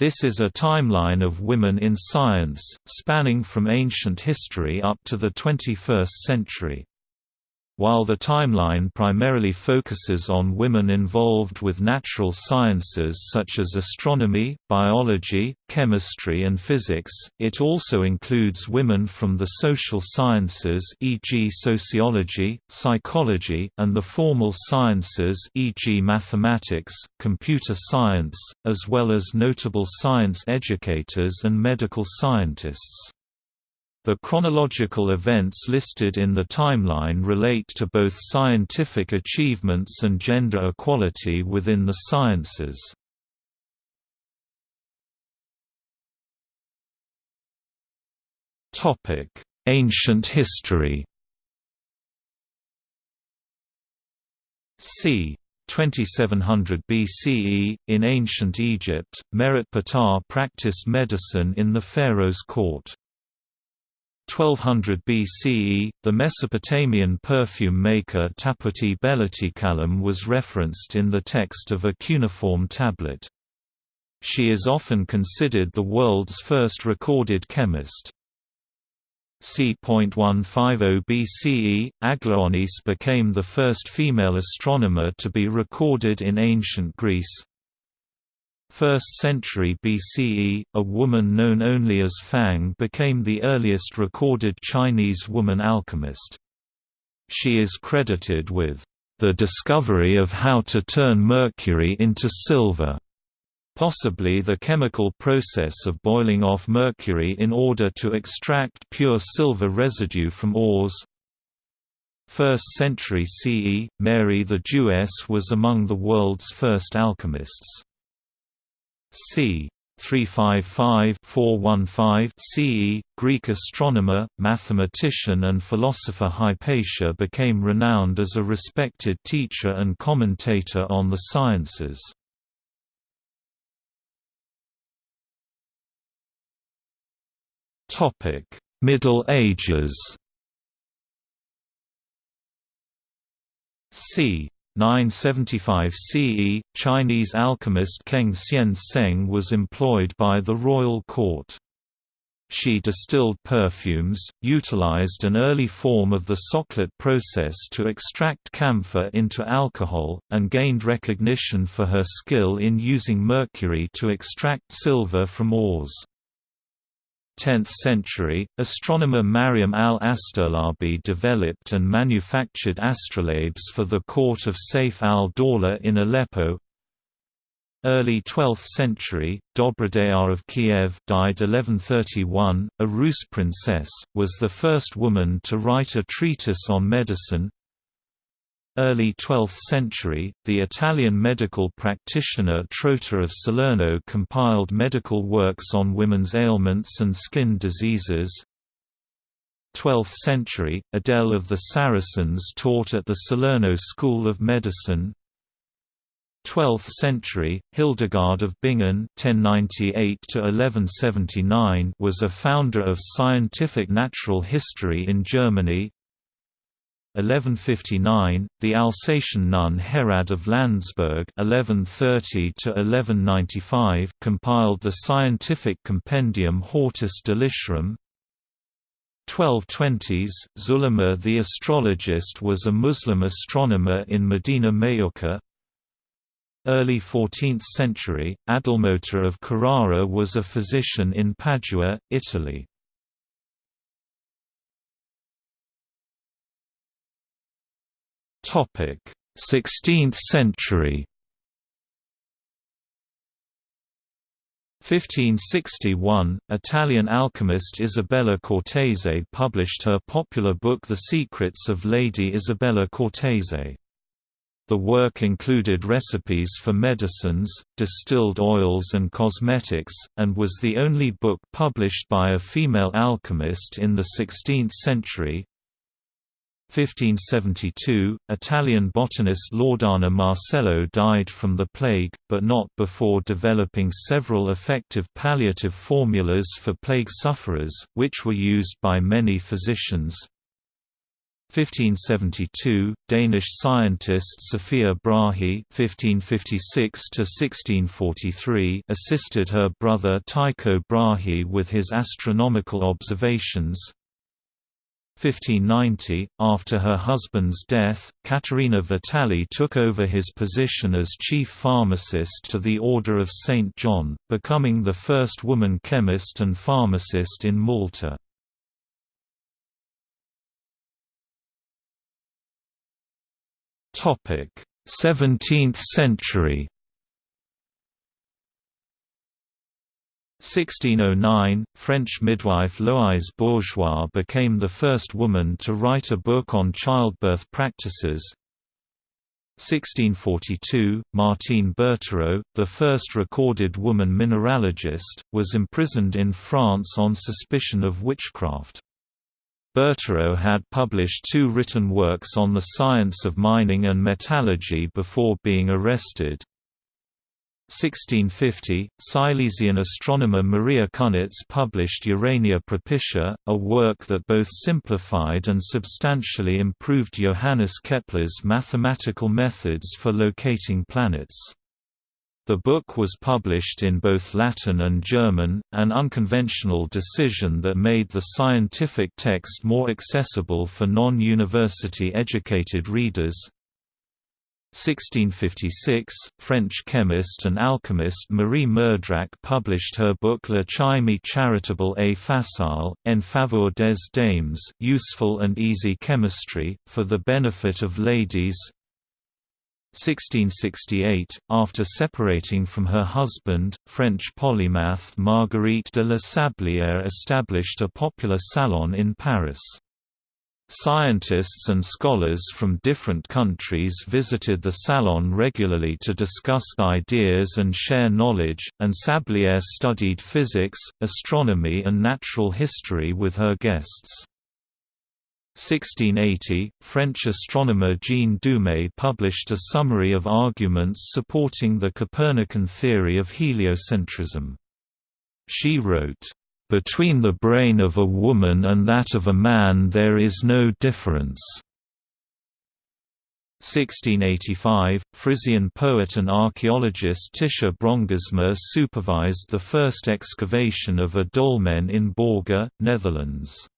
This is a timeline of women in science, spanning from ancient history up to the 21st century. While the timeline primarily focuses on women involved with natural sciences such as astronomy, biology, chemistry and physics, it also includes women from the social sciences e.g. sociology, psychology, and the formal sciences e.g. mathematics, computer science, as well as notable science educators and medical scientists. The chronological events listed in the timeline relate to both scientific achievements and gender equality within the sciences. Ancient history c. 2700 BCE, in ancient Egypt, Merit Ptah practiced medicine in the pharaoh's court. 1200 BCE, the Mesopotamian perfume maker Taputi Beletikalem was referenced in the text of a cuneiform tablet. She is often considered the world's first recorded chemist. c.150 BCE, Aglaonis became the first female astronomer to be recorded in ancient Greece. 1st century BCE, a woman known only as Fang became the earliest recorded Chinese woman alchemist. She is credited with the discovery of how to turn mercury into silver, possibly the chemical process of boiling off mercury in order to extract pure silver residue from ores. 1st century CE, Mary the Jewess was among the world's first alchemists c. 355-415 CE, Greek astronomer, mathematician and philosopher Hypatia became renowned as a respected teacher and commentator on the sciences. Middle Ages c. 975 CE, Chinese alchemist Keng Xian Seng was employed by the royal court. She distilled perfumes, utilized an early form of the Soxhlet process to extract camphor into alcohol, and gained recognition for her skill in using mercury to extract silver from ores. 10th century, astronomer Mariam al-Astrolabi developed and manufactured astrolabes for the court of Saif al-Dawla in Aleppo. Early 12th century, Dobrodea of Kiev died 1131, a Rus princess, was the first woman to write a treatise on medicine. Early 12th century, the Italian medical practitioner Trota of Salerno compiled medical works on women's ailments and skin diseases. 12th century, Adele of the Saracens taught at the Salerno School of Medicine. 12th century, Hildegard of Bingen (1098–1179) was a founder of scientific natural history in Germany. 1159, the Alsatian nun Herrad of Landsberg (1130–1195) compiled the scientific compendium Hortus Deliciarum. 1220s, Zulema the astrologist was a Muslim astronomer in Medina Mayurqa. Early 14th century, Adelmota of Carrara was a physician in Padua, Italy. 16th century 1561, Italian alchemist Isabella Cortese published her popular book The Secrets of Lady Isabella Cortese. The work included recipes for medicines, distilled oils and cosmetics, and was the only book published by a female alchemist in the 16th century. 1572, Italian botanist Loredana Marcello died from the plague, but not before developing several effective palliative formulas for plague sufferers, which were used by many physicians. 1572, Danish scientist Sophia Brahe (1556–1643) assisted her brother Tycho Brahe with his astronomical observations. 1590, after her husband's death, Caterina Vitale took over his position as chief pharmacist to the Order of St. John, becoming the first woman chemist and pharmacist in Malta. Topic: 17th century 1609, French midwife Loïse Bourgeois became the first woman to write a book on childbirth practices. 1642, Martine Bertereau, the first recorded woman mineralogist, was imprisoned in France on suspicion of witchcraft. Bertereau had published two written works on the science of mining and metallurgy before being arrested. 1650, Silesian astronomer Maria Cunitz published Urania Propitia, a work that both simplified and substantially improved Johannes Kepler's mathematical methods for locating planets. The book was published in both Latin and German, an unconventional decision that made the scientific text more accessible for non-university educated readers. 1656, French chemist and alchemist Marie Meurdrac published her book La Chimie charitable et facile, en faveur des dames useful and easy chemistry, for the benefit of ladies 1668, after separating from her husband, French polymath Marguerite de la Sablière established a popular salon in Paris. Scientists and scholars from different countries visited the salon regularly to discuss ideas and share knowledge, and Sablière studied physics, astronomy and natural history with her guests. 1680, French astronomer Jeanne Dumée published a summary of arguments supporting the Copernican theory of heliocentrism. She wrote, "...between the brain of a woman and that of a man there is no difference." 1685, Frisian poet and archaeologist Titia Brongersma supervised the first excavation of a dolmen in Borger, Netherlands.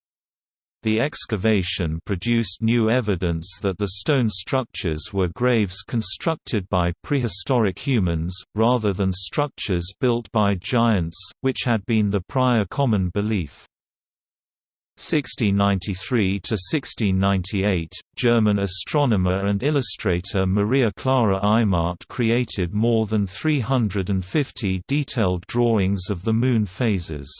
The excavation produced new evidence that the stone structures were graves constructed by prehistoric humans, rather than structures built by giants, which had been the prior common belief. 1693–1698, German astronomer and illustrator Maria Clara Eimmart created more than 350 detailed drawings of the Moon phases.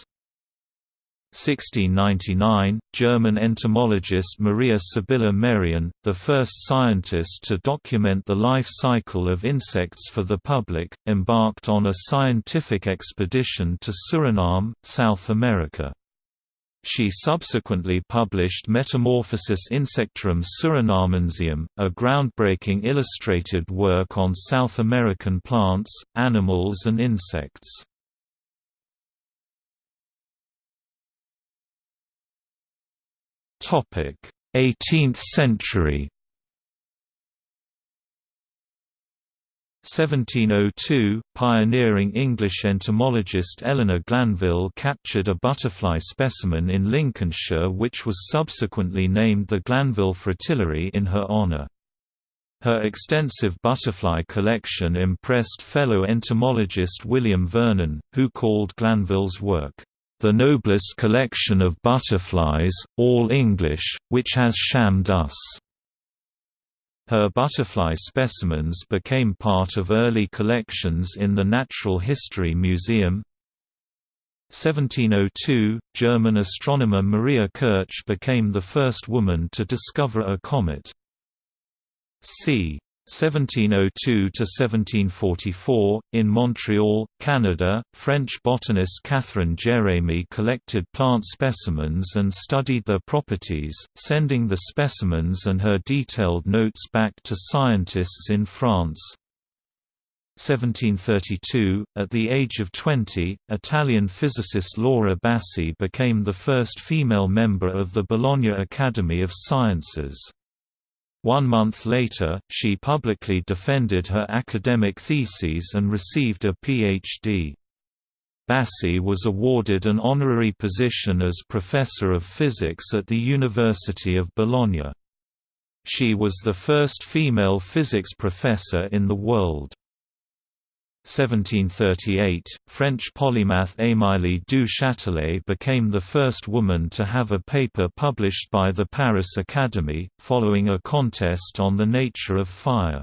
1699, German entomologist Maria Sibylla Merian, the first scientist to document the life cycle of insects for the public, embarked on a scientific expedition to Suriname, South America. She subsequently published Metamorphosis Insectorum Surinamensium, a groundbreaking illustrated work on South American plants, animals and insects. 18th century 1702, pioneering English entomologist Eleanor Glanville captured a butterfly specimen in Lincolnshire which was subsequently named the Glanville Fritillary in her honour. Her extensive butterfly collection impressed fellow entomologist William Vernon, who called Glanville's work, the noblest collection of butterflies, all English, which has shammed us. Her butterfly specimens became part of early collections in the Natural History Museum. 1702, German astronomer Maria Kirch became the first woman to discover a comet. c. 1702–1744, in Montreal, Canada, French botanist Catherine Jérémie collected plant specimens and studied their properties, sending the specimens and her detailed notes back to scientists in France. 1732, at the age of 20, Italian physicist Laura Bassi became the first female member of the Bologna Academy of Sciences. One month later, she publicly defended her academic theses and received a Ph.D. Bassi was awarded an honorary position as Professor of Physics at the University of Bologna. She was the first female physics professor in the world. 1738, French polymath Émilie du Châtelet became the first woman to have a paper published by the Paris Academy, following a contest on the nature of fire.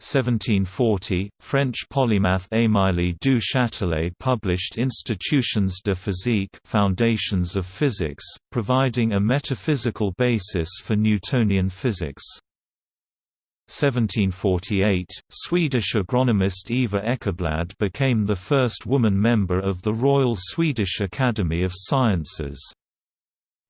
1740, French polymath Émilie du Châtelet published Institutions de physique Foundations of Physics, providing a metaphysical basis for Newtonian physics. 1748, Swedish agronomist Eva Ekeblad became the first woman member of the Royal Swedish Academy of Sciences.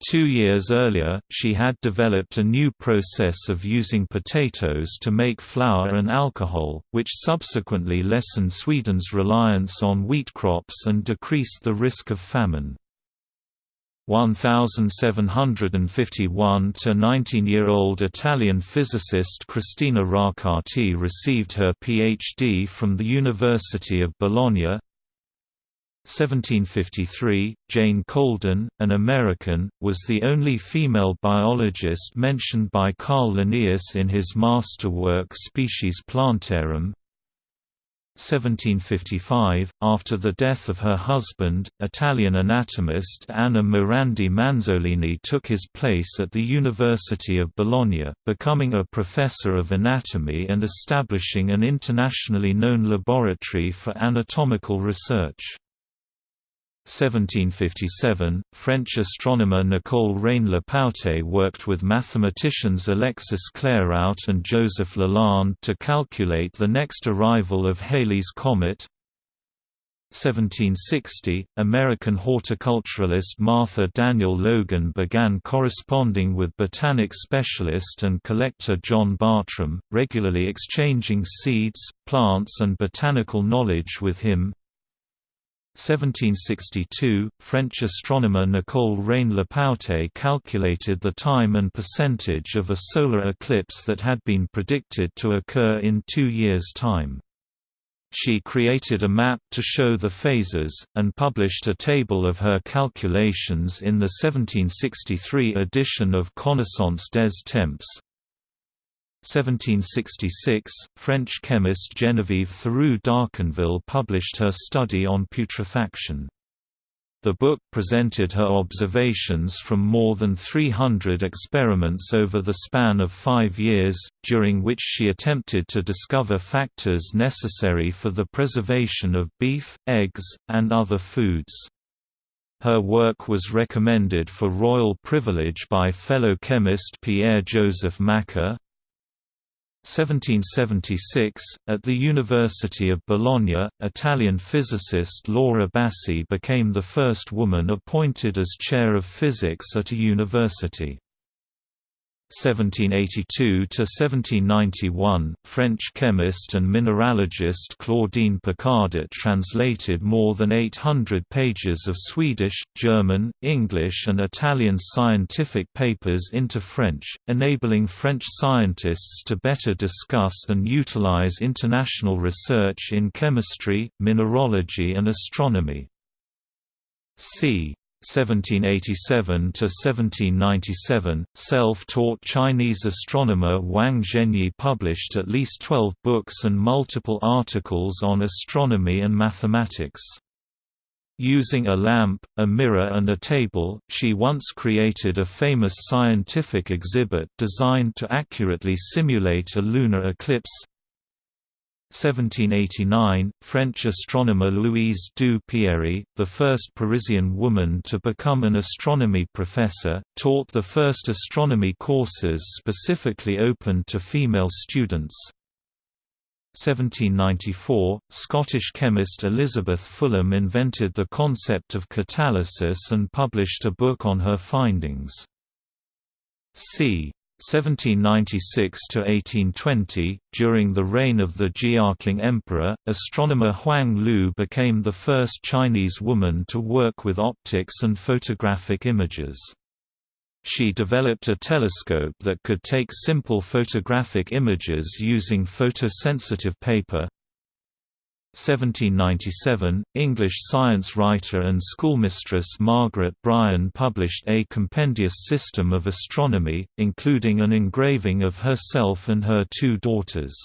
Two years earlier, she had developed a new process of using potatoes to make flour and alcohol, which subsequently lessened Sweden's reliance on wheat crops and decreased the risk of famine. 1751 to 19-year-old Italian physicist Cristina Roccati received her PhD from the University of Bologna. 1753, Jane Colden, an American, was the only female biologist mentioned by Carl Linnaeus in his masterwork Species Plantarum. 1755, after the death of her husband, Italian anatomist Anna Morandi Manzolini took his place at the University of Bologna, becoming a professor of anatomy and establishing an internationally known laboratory for anatomical research. 1757, French astronomer Nicole Reine-Lepaute worked with mathematicians Alexis Clairaut and Joseph Lalande to calculate the next arrival of Halley's comet. 1760, American horticulturalist Martha Daniel Logan began corresponding with botanic specialist and collector John Bartram, regularly exchanging seeds, plants and botanical knowledge with him. 1762, French astronomer Nicole Reine-Lepaute calculated the time and percentage of a solar eclipse that had been predicted to occur in two years' time. She created a map to show the phases, and published a table of her calculations in the 1763 edition of Connaissance des Temps. 1766, French chemist Geneviève Thiroux d'Arconville published her study on putrefaction. The book presented her observations from more than 300 experiments over the span of five years, during which she attempted to discover factors necessary for the preservation of beef, eggs, and other foods. Her work was recommended for royal privilege by fellow chemist Pierre-Joseph Macquer, 1776, at the University of Bologna, Italian physicist Laura Bassi became the first woman appointed as chair of physics at a university. 1782–1791, French chemist and mineralogist Claudine Picardet translated more than 800 pages of Swedish, German, English and Italian scientific papers into French, enabling French scientists to better discuss and utilize international research in chemistry, mineralogy and astronomy. c. 1787 to 1797, self-taught Chinese astronomer Wang Zhenyi published at least 12 books and multiple articles on astronomy and mathematics. Using a lamp, a mirror and a table, she once created a famous scientific exhibit designed to accurately simulate a lunar eclipse, 1789, French astronomer Louise du the first Parisian woman to become an astronomy professor, taught the first astronomy courses specifically open to female students. 1794, Scottish chemist Elizabeth Fulham invented the concept of catalysis and published a book on her findings. c. 1796–1820, during the reign of the Jiaqing Emperor, astronomer Huang Lu became the first Chinese woman to work with optics and photographic images. She developed a telescope that could take simple photographic images using photosensitive paper, 1797, English science writer and schoolmistress Margaret Bryan published a compendious system of astronomy, including an engraving of herself and her two daughters.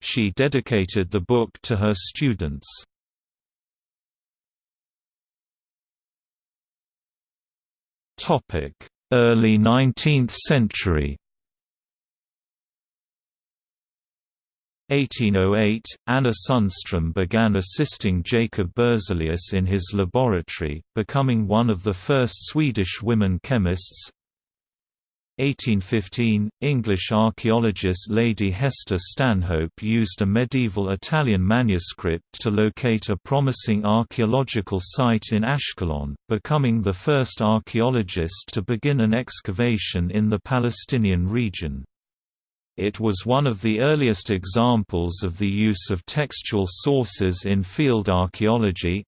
She dedicated the book to her students. Early 19th century 1808, Anna Sundström began assisting Jacob Berzelius in his laboratory, becoming one of the first Swedish women chemists. 1815, English archaeologist Lady Hester Stanhope used a medieval Italian manuscript to locate a promising archaeological site in Ashkelon, becoming the first archaeologist to begin an excavation in the Palestinian region. It was one of the earliest examples of the use of textual sources in field archaeology.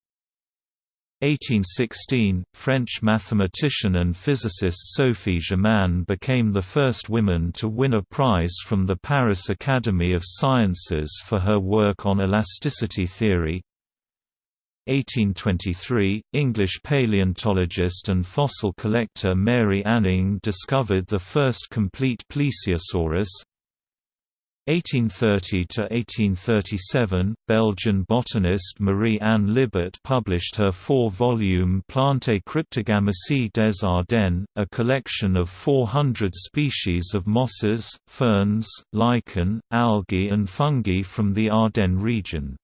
1816, French mathematician and physicist Sophie Germain became the first woman to win a prize from the Paris Academy of Sciences for her work on elasticity theory. 1823, English paleontologist and fossil collector Mary Anning discovered the first complete plesiosaurus. 1830–1837, Belgian botanist Marie-Anne Libert published her four-volume Plantae Cryptogamicae des Ardennes, a collection of 400 species of mosses, ferns, lichen, algae and fungi from the Ardennes region.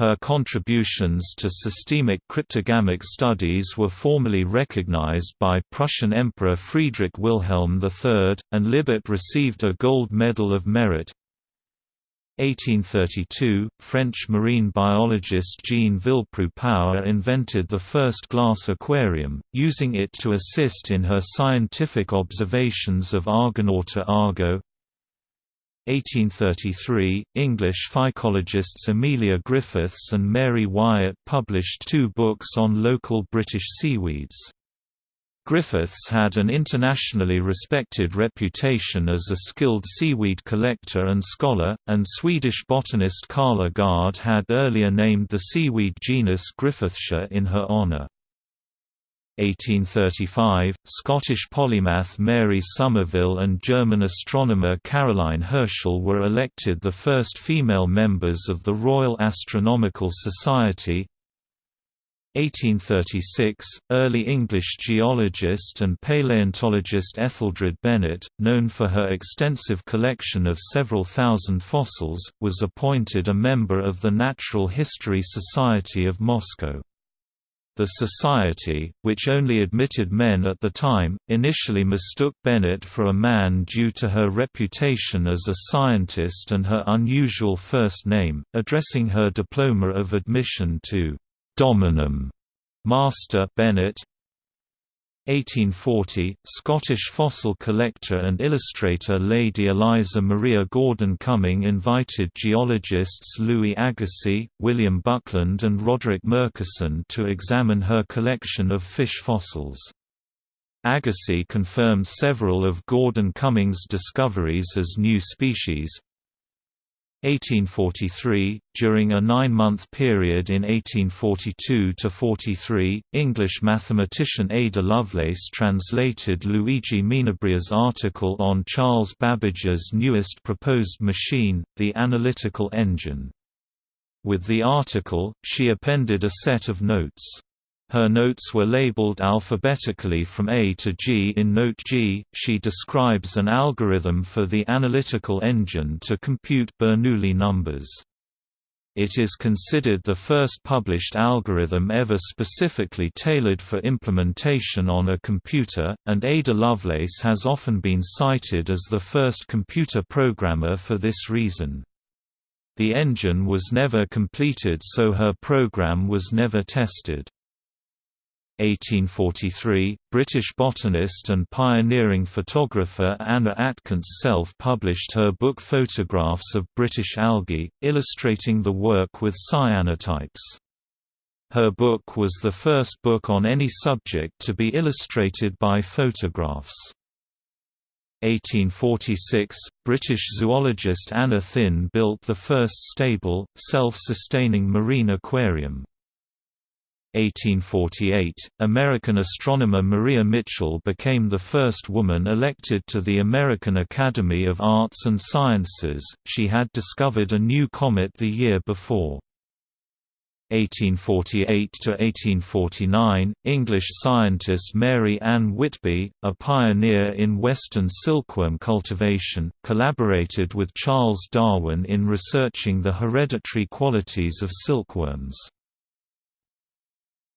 Her contributions to systemic cryptogamic studies were formally recognized by Prussian Emperor Friedrich Wilhelm III, and Libert received a Gold Medal of Merit. 1832, French marine biologist Jeanne Villepreux-Power invented the first glass aquarium, using it to assist in her scientific observations of Argonauta argo. 1833, English phycologists Amelia Griffiths and Mary Wyatt published two books on local British seaweeds. Griffiths had an internationally respected reputation as a skilled seaweed collector and scholar, and Swedish botanist Carl Agardh had earlier named the seaweed genus Griffithsia in her honour. 1835, Scottish polymath Mary Somerville and German astronomer Caroline Herschel were elected the first female members of the Royal Astronomical Society. 1836, early English geologist and paleontologist Etheldred Bennett, known for her extensive collection of several thousand fossils, was appointed a member of the Natural History Society of Moscow. The society, which only admitted men at the time, initially mistook Bennett for a man due to her reputation as a scientist and her unusual first name, addressing her diploma of admission to Dominum Master Bennett 1840, Scottish fossil collector and illustrator Lady Eliza Maria Gordon Cumming invited geologists Louis Agassiz, William Buckland and Roderick Murchison to examine her collection of fish fossils. Agassiz confirmed several of Gordon Cumming's discoveries as new species, 1843, during a nine-month period in 1842–43, English mathematician Ada Lovelace translated Luigi Menabrea's article on Charles Babbage's newest proposed machine, the analytical engine. With the article, she appended a set of notes. Her notes were labeled alphabetically from A to G. In Note G, she describes an algorithm for the analytical engine to compute Bernoulli numbers. It is considered the first published algorithm ever specifically tailored for implementation on a computer, and Ada Lovelace has often been cited as the first computer programmer for this reason. The engine was never completed so her program was never tested. 1843, British botanist and pioneering photographer Anna Atkins self-published her book Photographs of British Algae, illustrating the work with cyanotypes. Her book was the first book on any subject to be illustrated by photographs. 1846, British zoologist Anna Thynne built the first stable, self-sustaining marine aquarium. 1848, American astronomer Maria Mitchell became the first woman elected to the American Academy of Arts and Sciences, she had discovered a new comet the year before. 1848–1849, English scientist Mary Ann Whitby, a pioneer in western silkworm cultivation, collaborated with Charles Darwin in researching the hereditary qualities of silkworms.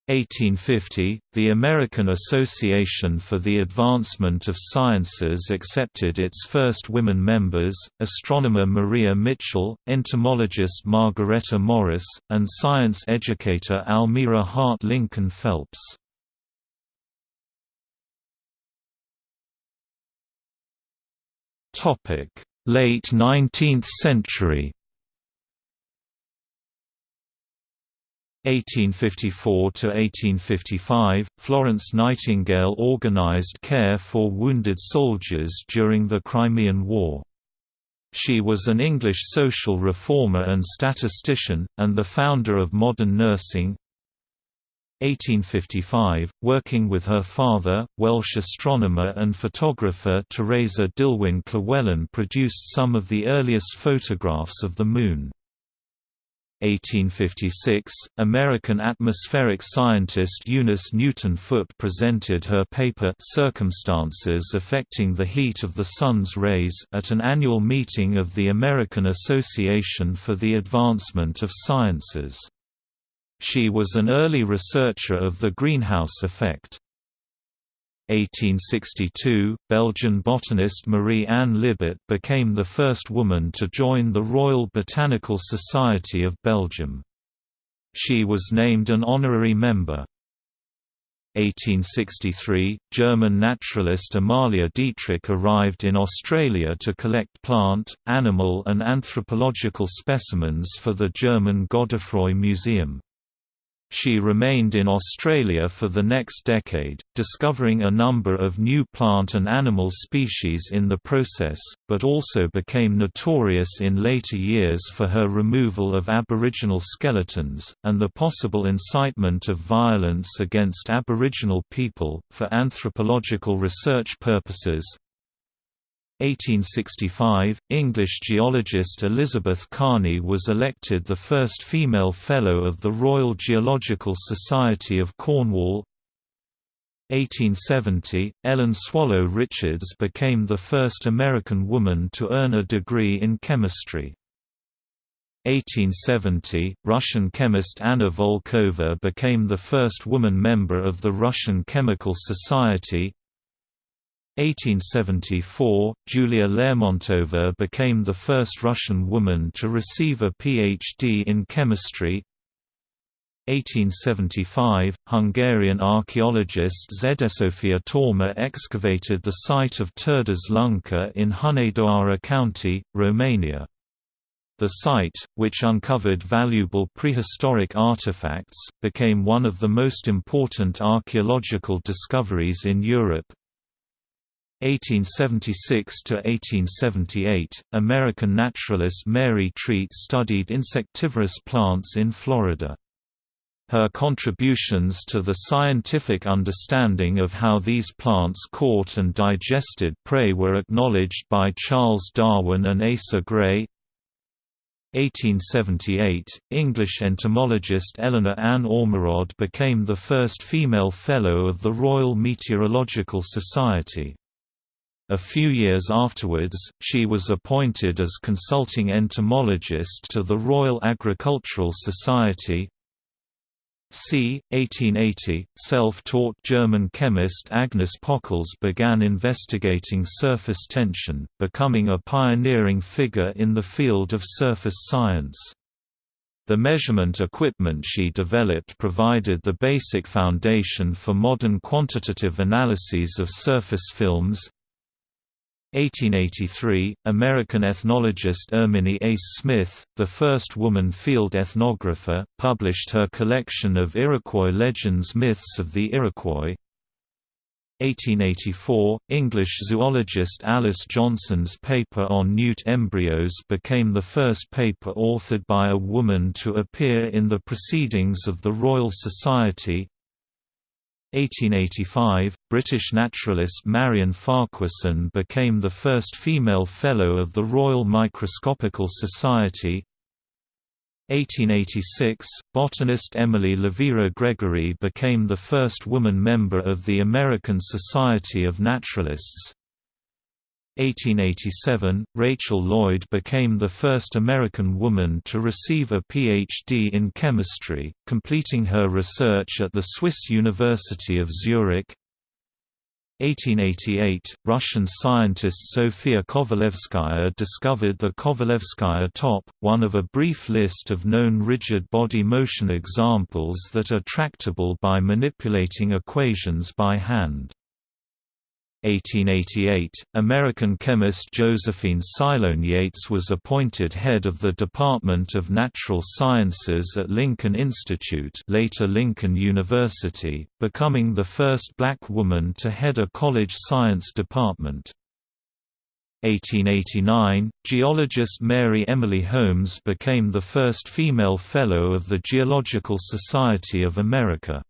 1850, the American Association for the Advancement of Sciences accepted its first women members, astronomer Maria Mitchell, entomologist Margaretta Morris, and science educator Almira Hart Lincoln Phelps. Late 19th century 1854–1855, Florence Nightingale organized care for wounded soldiers during the Crimean War. She was an English social reformer and statistician, and the founder of modern nursing. 1855, working with her father, Welsh astronomer and photographer Thereza Dillwyn Llewelyn produced some of the earliest photographs of the Moon. 1856, American atmospheric scientist Eunice Newton Foote presented her paper Circumstances Affecting the Heat of the Sun's Rays at an annual meeting of the American Association for the Advancement of Sciences. She was an early researcher of the greenhouse effect. 1862, Belgian botanist Marie-Anne Libert became the first woman to join the Royal Botanical Society of Belgium. She was named an honorary member. 1863, German naturalist Amalia Dietrich arrived in Australia to collect plant, animal and anthropological specimens for the German Godefroy Museum. She remained in Australia for the next decade, discovering a number of new plant and animal species in the process, but also became notorious in later years for her removal of Aboriginal skeletons, and the possible incitement of violence against Aboriginal people. For anthropological research purposes, 1865, English geologist Elizabeth Carney was elected the first female Fellow of the Royal Geological Society of Cornwall 1870, Ellen Swallow Richards became the first American woman to earn a degree in chemistry. 1870, Russian chemist Anna Volkova became the first woman member of the Russian Chemical Society 1874, Julia Lermontova became the first Russian woman to receive a Ph.D. in chemistry. 1875, Hungarian archaeologist Zsófia Torma excavated the site of Turdaz Lunca in Hunedoara County, Romania. The site, which uncovered valuable prehistoric artifacts, became one of the most important archaeological discoveries in Europe, 1876–1878, American naturalist Mary Treat studied insectivorous plants in Florida. Her contributions to the scientific understanding of how these plants caught and digested prey were acknowledged by Charles Darwin and Asa Gray. 1878, English entomologist Eleanor Ann Ormerod became the first female Fellow of the Royal Meteorological Society. A few years afterwards, she was appointed as consulting entomologist to the Royal Agricultural Society. c. 1880, self-taught German chemist Agnes Pockels began investigating surface tension, becoming a pioneering figure in the field of surface science. The measurement equipment she developed provided the basic foundation for modern quantitative analyses of surface films. 1883, American ethnologist Erminie Ace Smith, the first woman field ethnographer, published her collection of Iroquois legends Myths of the Iroquois. 1884, English zoologist Alice Johnson's paper on newt embryos became the first paper authored by a woman to appear in the Proceedings of the Royal Society. 1885, British naturalist Marion Farquharson became the first female Fellow of the Royal Microscopical Society. 1886, botanist Emily Lovira Gregory became the first woman member of the American Society of Naturalists. 1887, Rachel Lloyd became the first American woman to receive a Ph.D. in chemistry, completing her research at the Swiss University of Zurich. 1888, Russian scientist Sofia Kovalevskaya discovered the Kovalevskaya top, one of a brief list of known rigid body motion examples that are tractable by manipulating equations by hand. 1888, American chemist Josephine Silone Yates was appointed head of the Department of Natural Sciences at Lincoln Institute later Lincoln University, becoming the first black woman to head a college science department. 1889, geologist Mary Emily Holmes became the first female Fellow of the Geological Society of America.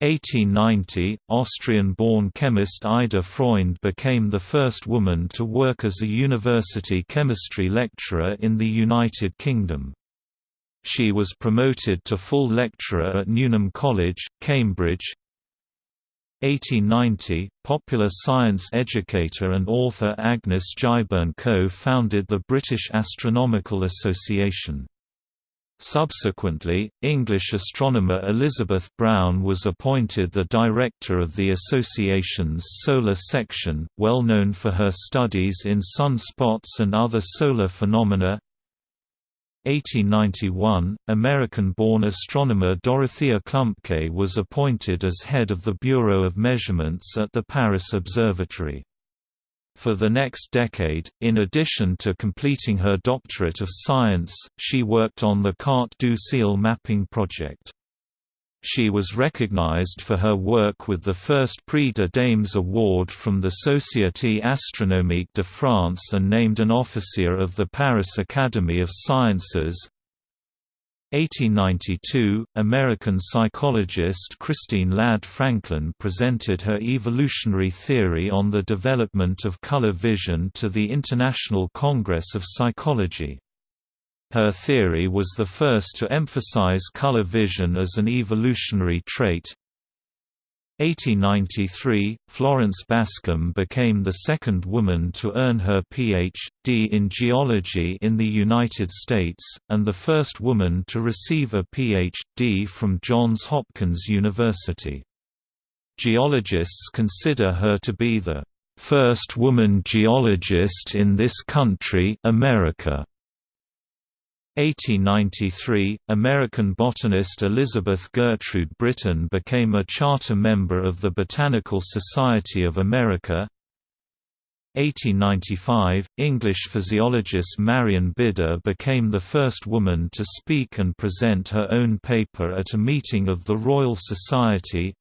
1890, Austrian-born chemist Ida Freund became the first woman to work as a university chemistry lecturer in the United Kingdom. She was promoted to full lecturer at Newnham College, Cambridge. 1890, popular science educator and author Agnes Giberne co-founded the British Astronomical Association. Subsequently, English astronomer Elizabeth Brown was appointed the director of the association's solar section, well known for her studies in sunspots and other solar phenomena. 1891, American-born astronomer Dorothea Klumpke was appointed as head of the Bureau of Measurements at the Paris Observatory. For the next decade, in addition to completing her doctorate of science, she worked on the Carte du Ciel mapping project. She was recognized for her work with the first Prix de Dames award from the Société Astronomique de France and named an officier of the Paris Academy of Sciences. 1892, American psychologist Christine Ladd Franklin presented her evolutionary theory on the development of color vision to the International Congress of Psychology. Her theory was the first to emphasize color vision as an evolutionary trait, 1893, Florence Bascom became the second woman to earn her Ph.D. in geology in the United States, and the first woman to receive a Ph.D. from Johns Hopkins University. Geologists consider her to be the first woman geologist in this country America. 1893, American botanist Elizabeth Gertrude Britton became a charter member of the Botanical Society of America. 1895, English physiologist Marion Bidder became the first woman to speak and present her own paper at a meeting of the Royal Society.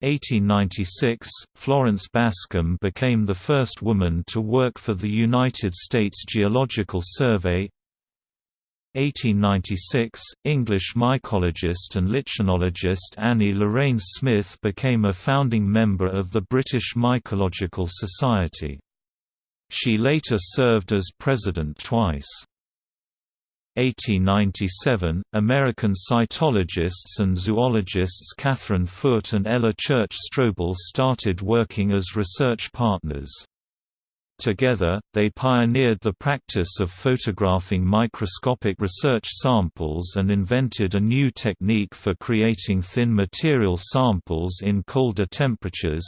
1896, Florence Bascom became the first woman to work for the United States Geological Survey. 1896, English mycologist and lichenologist Annie Lorraine Smith became a founding member of the British Mycological Society. She later served as president twice. 1897, American cytologists and zoologists Catherine Foote and Ella Church Strobel started working as research partners. Together, they pioneered the practice of photographing microscopic research samples and invented a new technique for creating thin material samples in colder temperatures.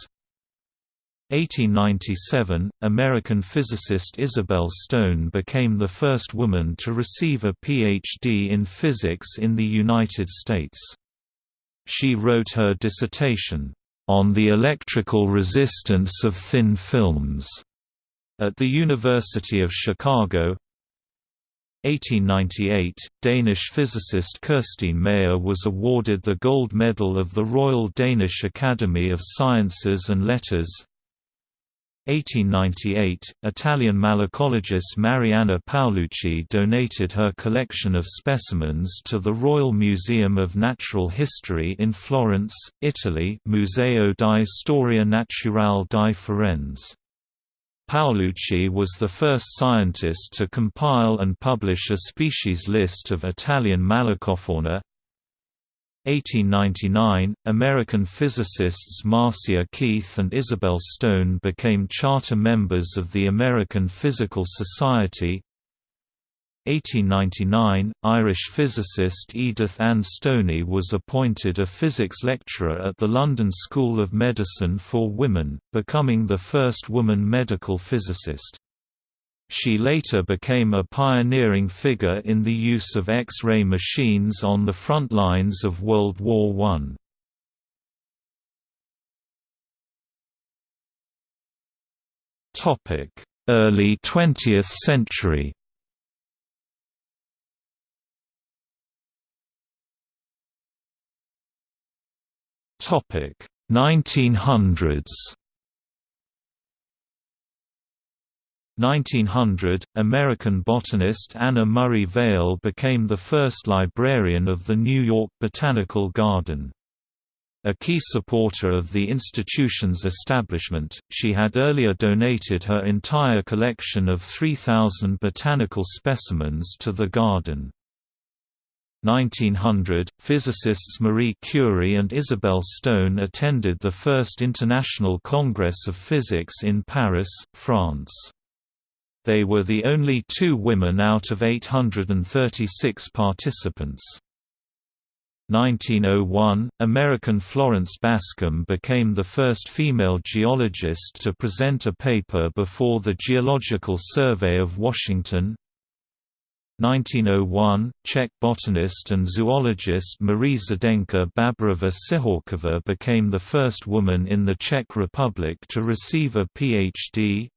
1897, American physicist Isabel Stone became the first woman to receive a Ph.D. in physics in the United States. She wrote her dissertation, "...on the electrical resistance of thin films", at the University of Chicago, 1898, Danish physicist Kirstine Meyer was awarded the Gold Medal of the Royal Danish Academy of Sciences and Letters. 1898, Italian malacologist Mariana Paulucci donated her collection of specimens to the Royal Museum of Natural History in Florence, Italy Museo di Storia Naturale di Firenze. Paulucci was the first scientist to compile and publish a species list of Italian Malacofauna. 1899, American physicists Marcia Keith and Isabel Stone became charter members of the American Physical Society. 1899, Irish physicist Edith Ann Stoney was appointed a physics lecturer at the London School of Medicine for Women, becoming the first woman medical physicist. She later became a pioneering figure in the use of X-ray machines on the front lines of World War I. Early 20th century Topic 1900s 1900, American botanist Anna Murray Vail became the first librarian of the New York Botanical Garden. A key supporter of the institution's establishment, she had earlier donated her entire collection of 3,000 botanical specimens to the garden. 1900, physicists Marie Curie and Isabel Stone attended the first International Congress of Physics in Paris, France. They were the only two women out of 836 participants. 1901, American Florence Bascom became the first female geologist to present a paper before the Geological Survey of Washington. 1901, Czech botanist and zoologist Marie Zdenka Babarova Cihorkova became the first woman in the Czech Republic to receive a Ph.D.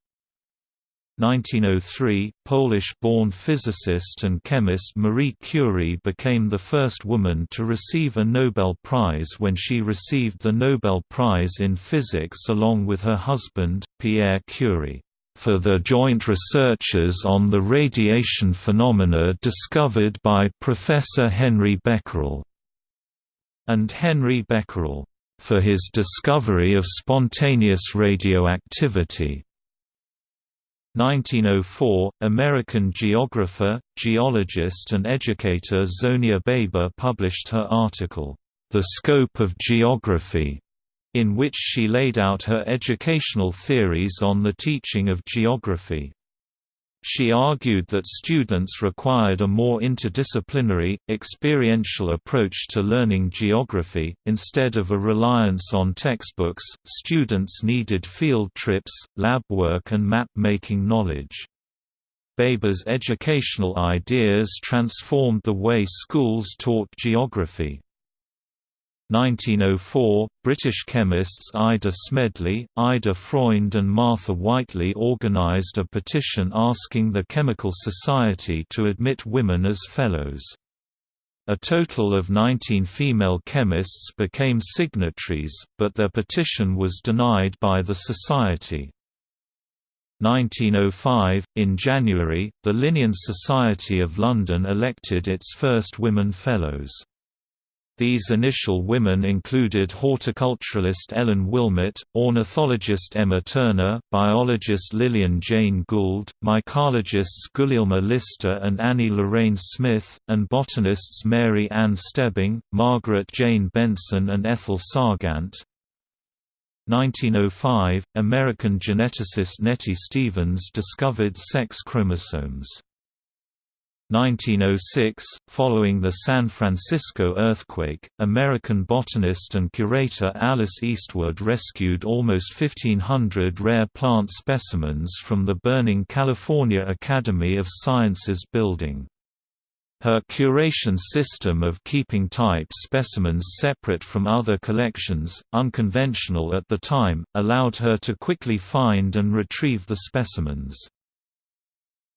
1903, Polish-born physicist and chemist Marie Curie became the first woman to receive a Nobel Prize when she received the Nobel Prize in Physics along with her husband, Pierre Curie, for their joint researches on the radiation phenomena discovered by Professor Henri Becquerel, and Henri Becquerel, for his discovery of spontaneous radioactivity. 1904, American geographer, geologist and educator Zonia Baber published her article, The Scope of Geography, in which she laid out her educational theories on the teaching of geography. She argued that students required a more interdisciplinary, experiential approach to learning geography. Instead of a reliance on textbooks, students needed field trips, lab work, and map making knowledge. Baber's educational ideas transformed the way schools taught geography. 1904, British chemists Ida Smedley, Ida Freund and Martha Whiteley organised a petition asking the Chemical Society to admit women as fellows. A total of 19 female chemists became signatories, but their petition was denied by the Society. 1905, in January, the Linnean Society of London elected its first women fellows. These initial women included horticulturalist Ellen Willmott, ornithologist Emma Turner, biologist Lillian Jane Gould, mycologists Gulielma Lister and Annie Lorrain Smith, and botanists Mary Ann Stebbing, Margaret Jane Benson and Ethel Sargant. 1905, American geneticist Nettie Stevens discovered sex chromosomes. 1906, following the San Francisco earthquake, American botanist and curator Alice Eastwood rescued almost 1,500 rare plant specimens from the burning California Academy of Sciences building. Her curation system of keeping type specimens separate from other collections, unconventional at the time, allowed her to quickly find and retrieve the specimens.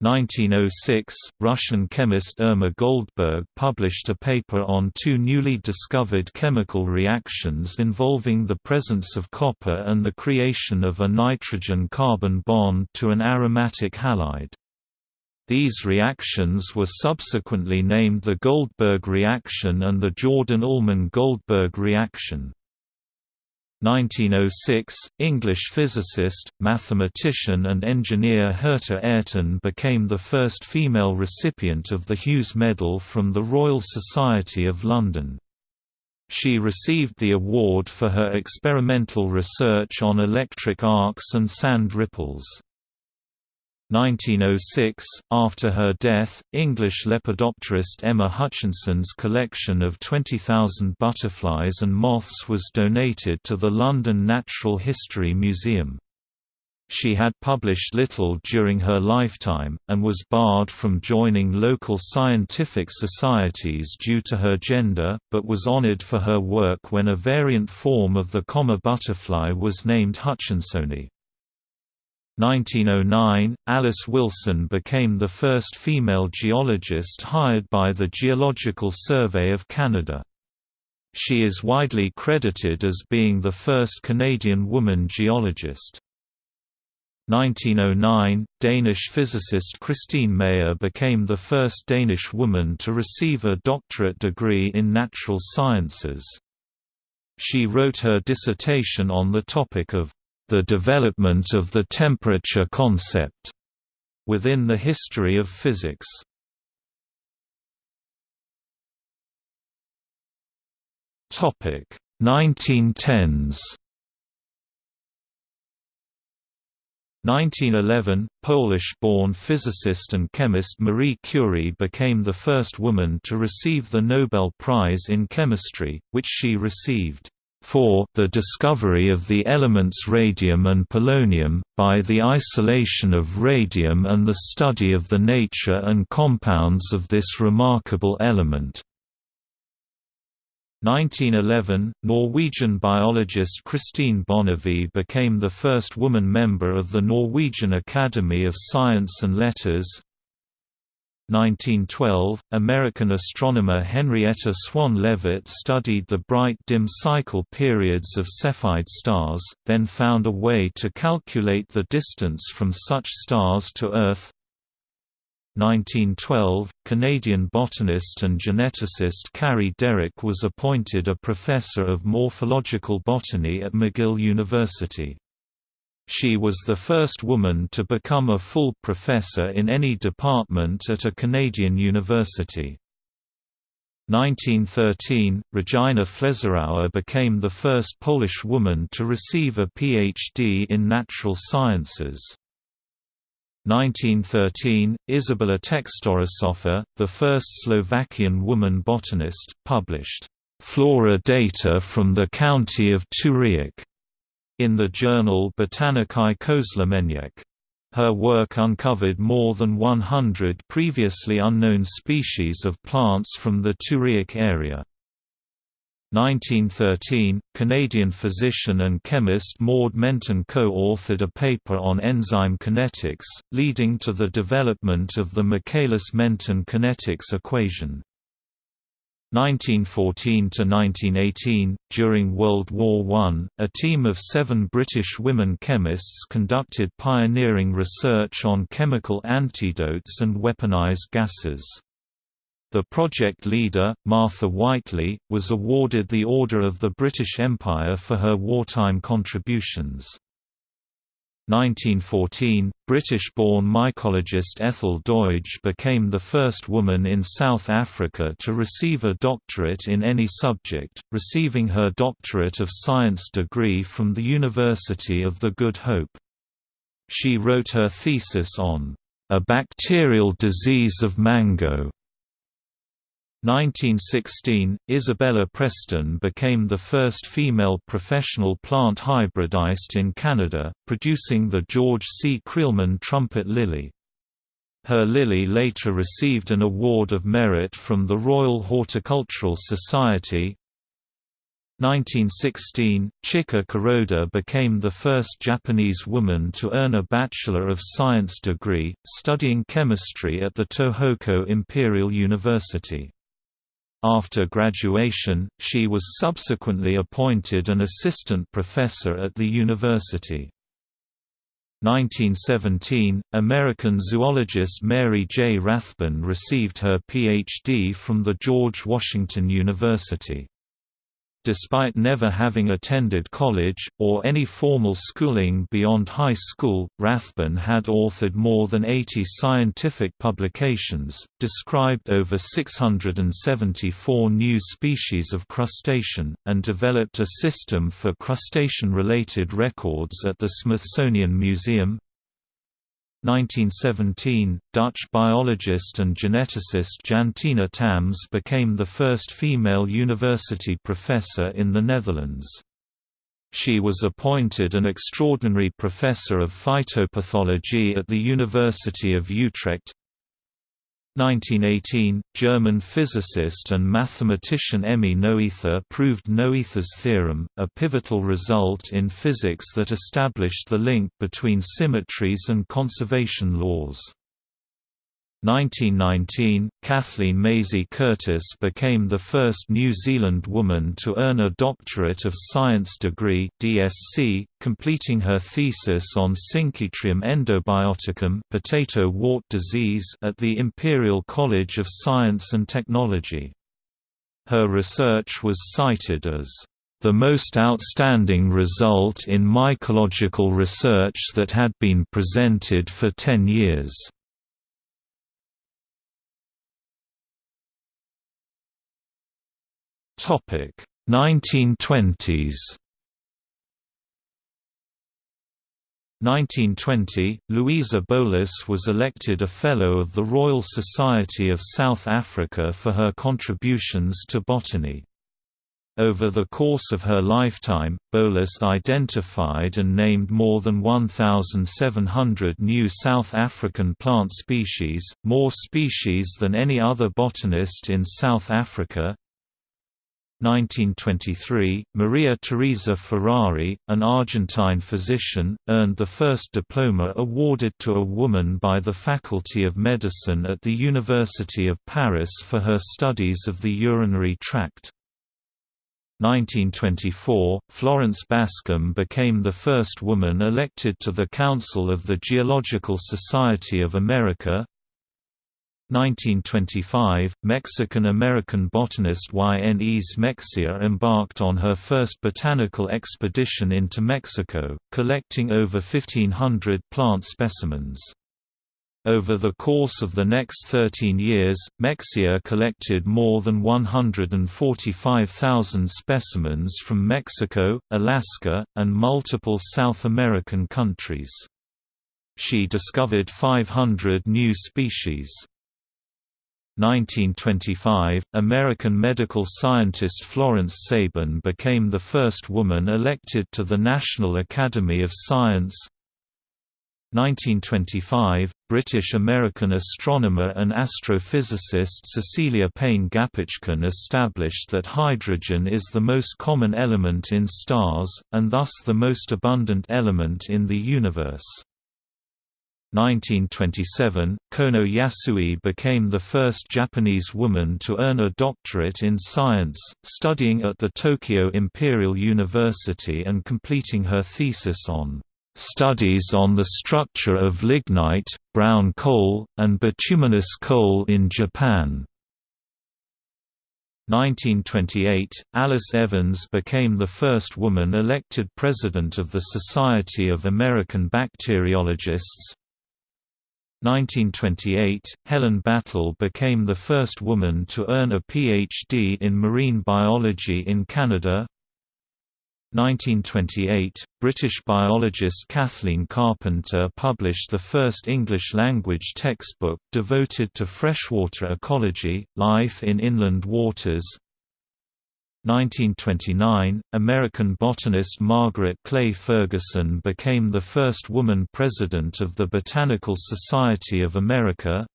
1906, Russian chemist Irma Goldberg published a paper on two newly discovered chemical reactions involving the presence of copper and the creation of a nitrogen-carbon bond to an aromatic halide. These reactions were subsequently named the Goldberg reaction and the Jourdan-Ullmann-Goldberg reaction. 1906, English physicist, mathematician and engineer Hertha Ayrton became the first female recipient of the Hughes Medal from the Royal Society of London. She received the award for her experimental research on electric arcs and sand ripples. 1906, after her death, English lepidopterist Emma Hutchinson's collection of 20,000 butterflies and moths was donated to the London Natural History Museum. She had published little during her lifetime, and was barred from joining local scientific societies due to her gender, but was honoured for her work when a variant form of the comma butterfly was named Hutchinsoni. 1909, Alice Wilson became the first female geologist hired by the Geological Survey of Canada. She is widely credited as being the first Canadian woman geologist. 1909, Danish physicist Christine Meyer became the first Danish woman to receive a doctorate degree in natural sciences. She wrote her dissertation on the topic of the development of the temperature concept within the history of physics. Topic 1910s 1911, Polish-born physicist and chemist Marie Curie became the first woman to receive the Nobel Prize in Chemistry, which she received for the discovery of the elements radium and polonium, by the isolation of radium and the study of the nature and compounds of this remarkable element. 1911, Norwegian biologist Kristine Bonnevie became the first woman member of the Norwegian Academy of Science and Letters, 1912, American astronomer Henrietta Swan Leavitt studied the bright dim cycle periods of Cepheid stars, then found a way to calculate the distance from such stars to Earth. 1912, Canadian botanist and geneticist Carrie Derick was appointed a professor of morphological botany at McGill University. She was the first woman to become a full professor in any department at a Canadian university. 1913, Regina Fleszarowa became the first Polish woman to receive a Ph.D. in natural sciences. 1913, Izabela Textorisová, the first Slovakian woman botanist, published flora data from the county of Turiec in the journal Botanikai Közlemények. Her work uncovered more than 100 previously unknown species of plants from the Turiec area. 1913, Canadian physician and chemist Maud Menten co-authored a paper on enzyme kinetics, leading to the development of the Michaelis-Menten kinetics equation. 1914–1918, during World War I, a team of seven British women chemists conducted pioneering research on chemical antidotes and weaponized gases. The project leader, Martha Whiteley, was awarded the Order of the British Empire for her wartime contributions. 1914, British-born mycologist Ethel Doidge became the first woman in South Africa to receive a doctorate in any subject, receiving her Doctorate of Science degree from the University of the Good Hope. She wrote her thesis on A Bacterial Disease of Mango. 1916, Isabella Preston became the first female professional plant hybridist in Canada, producing the George C. Creelman trumpet lily. Her lily later received an Award of Merit from the Royal Horticultural Society. 1916, Chika Kuroda became the first Japanese woman to earn a Bachelor of Science degree, studying chemistry at the Tohoku Imperial University. After graduation, she was subsequently appointed an assistant professor at the university. 1917, American zoologist Mary J. Rathbun received her Ph.D. from the George Washington University. Despite never having attended college, or any formal schooling beyond high school, Rathbun had authored more than 80 scientific publications, described over 674 new species of crustacean, and developed a system for crustacean-related records at the Smithsonian Museum, 1917, Dutch biologist and geneticist Jantina Tammes became the first female university professor in the Netherlands. She was appointed an extraordinary professor of phytopathology at the University of Utrecht 1918, German physicist and mathematician Emmy Noether proved Noether's theorem, a pivotal result in physics that established the link between symmetries and conservation laws. 1919, Kathleen Maisie Curtis became the first New Zealand woman to earn a Doctorate of Science degree DSc, completing her thesis on Synchytrium endobioticum potato wart disease at the Imperial College of Science and Technology. Her research was cited as the most outstanding result in mycological research that had been presented for 10 years. Topic 1920s 1920, Louisa Bolus was elected a Fellow of the Royal Society of South Africa for her contributions to botany. Over the course of her lifetime, Bolus identified and named more than 1,700 new South African plant species, more species than any other botanist in South Africa. 1923, Maria Teresa Ferrari, an Argentine physician, earned the first diploma awarded to a woman by the Faculty of Medicine at the University of Paris for her studies of the urinary tract. 1924, Florence Bascom became the first woman elected to the Council of the Geological Society of America, 1925, Mexican-American botanist Y. N. Ys Mexia embarked on her first botanical expedition into Mexico, collecting over 1,500 plant specimens. Over the course of the next 13 years, Mexia collected more than 145,000 specimens from Mexico, Alaska, and multiple South American countries. She discovered 500 new species. 1925, American medical scientist Florence Sabin became the first woman elected to the National Academy of Science. 1925, British-American astronomer and astrophysicist Cecilia Payne Gaposchkin established that hydrogen is the most common element in stars, and thus the most abundant element in the universe. 1927, Kono Yasui became the first Japanese woman to earn a doctorate in science, studying at the Tokyo Imperial University and completing her thesis on studies on the structure of lignite, brown coal, and bituminous coal in Japan. 1928, Alice Evans became the first woman elected president of the Society of American Bacteriologists, 1928, Helen Battle became the first woman to earn a Ph.D. in marine biology in Canada. 1928, British biologist Kathleen Carpenter published the first English-language textbook devoted to freshwater ecology, life in inland waters. 1929, American botanist Margaret Clay Ferguson became the first woman president of the Botanical Society of America.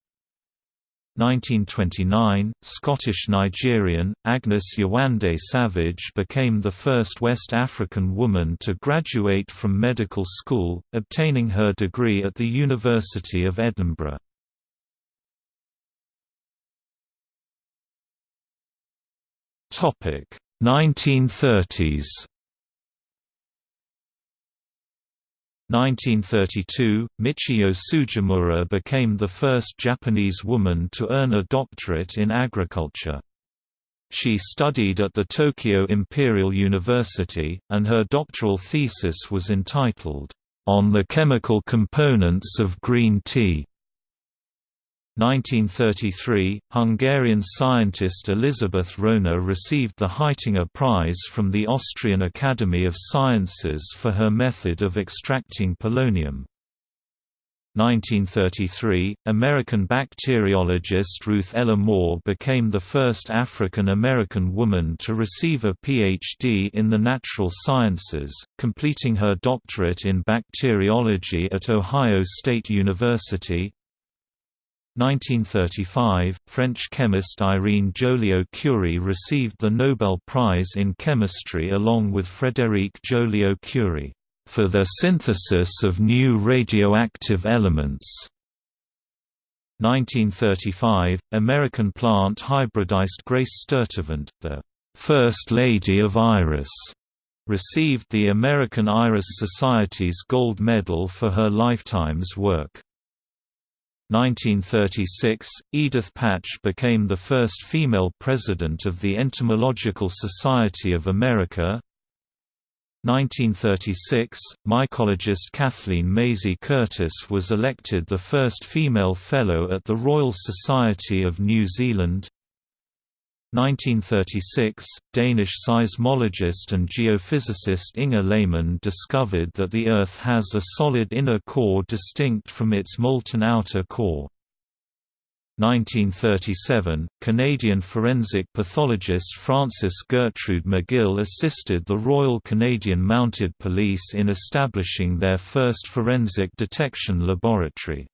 1929, Scottish-Nigerian, Agnes Yewande Savage became the first West African woman to graduate from medical school, obtaining her degree at the University of Edinburgh. Topic 1930s 1932, Michiyo Tsujimura became the first Japanese woman to earn a doctorate in agriculture. She studied at the Tokyo Imperial University, and her doctoral thesis was entitled, "...on the chemical components of green tea." 1933, Hungarian scientist Elisabeth Rona received the Haitinger Prize from the Austrian Academy of Sciences for her method of extracting polonium. 1933, American bacteriologist Ruth Ella Moore became the first African-American woman to receive a Ph.D. in the natural sciences, completing her doctorate in bacteriology at Ohio State University. 1935, French chemist Irene Joliot-Curie received the Nobel Prize in Chemistry along with Frédéric Joliot-Curie, "...for their synthesis of new radioactive elements." 1935, American plant hybridized Grace Sturtevant, the First Lady of Iris, received the American Iris Society's Gold Medal for her lifetime's work. 1936, Edith Patch became the first female president of the Entomological Society of America. 1936, mycologist Kathleen Maisie Curtis was elected the first female fellow at the Royal Society of New Zealand. 1936, Danish seismologist and geophysicist Inge Lehmann discovered that the Earth has a solid inner core distinct from its molten outer core. 1937, Canadian forensic pathologist Frances Gertrude McGill assisted the Royal Canadian Mounted Police in establishing their first forensic detection laboratory.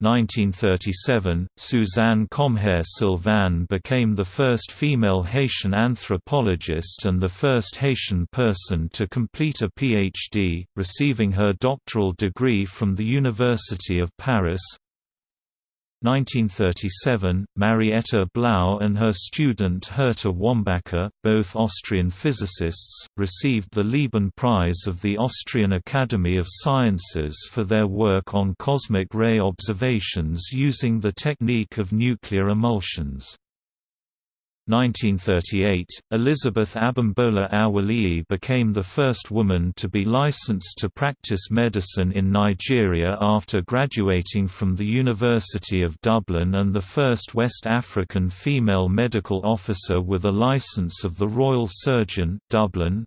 1937, Suzanne comhaire-sylvain became the first female Haitian anthropologist and the first Haitian person to complete a PhD, receiving her doctoral degree from the University of Paris. 1937, Marietta Blau and her student Hertha Wambacher, both Austrian physicists, received the Lieben Prize of the Austrian Academy of Sciences for their work on cosmic ray observations using the technique of nuclear emulsions. 1938, Elizabeth Abimbola Awoliyi became the first woman to be licensed to practice medicine in Nigeria after graduating from the University of Dublin and the first West African female medical officer with a license of the Royal Surgeon Dublin.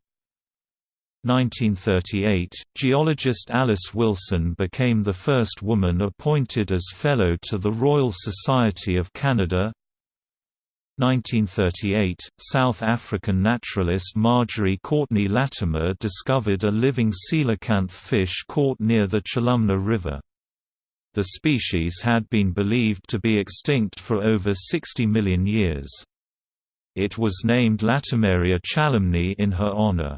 1938, geologist Alice Wilson became the first woman appointed as Fellow to the Royal Society of Canada 1938, South African naturalist Marjorie Courtenay Latimer discovered a living coelacanth fish caught near the Chalumna River. The species had been believed to be extinct for over 60 million years. It was named Latimeria chalumnae in her honor.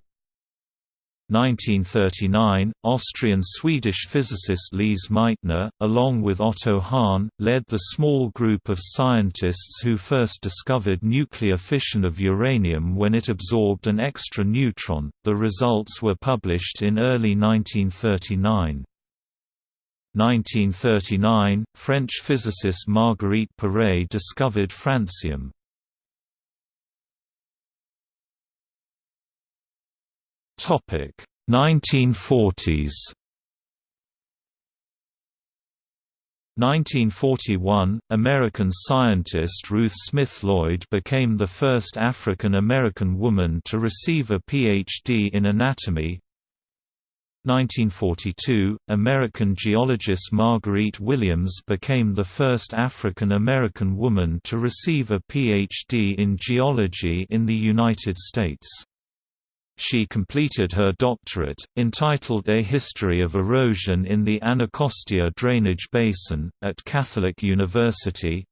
1939, Austrian-Swedish physicist Lise Meitner, along with Otto Hahn, led the small group of scientists who first discovered nuclear fission of uranium when it absorbed an extra neutron. The results were published in early 1939. 1939, French physicist Marguerite Perey discovered francium. Topic 1940s 1941, American scientist Ruth Smith Lloyd became the first African American woman to receive a Ph.D. in anatomy. 1942, American geologist Marguerite Williams became the first African American woman to receive a Ph.D. in geology in the United States. She completed her doctorate, entitled A History of Erosion in the Anacostia Drainage Basin, at Catholic University.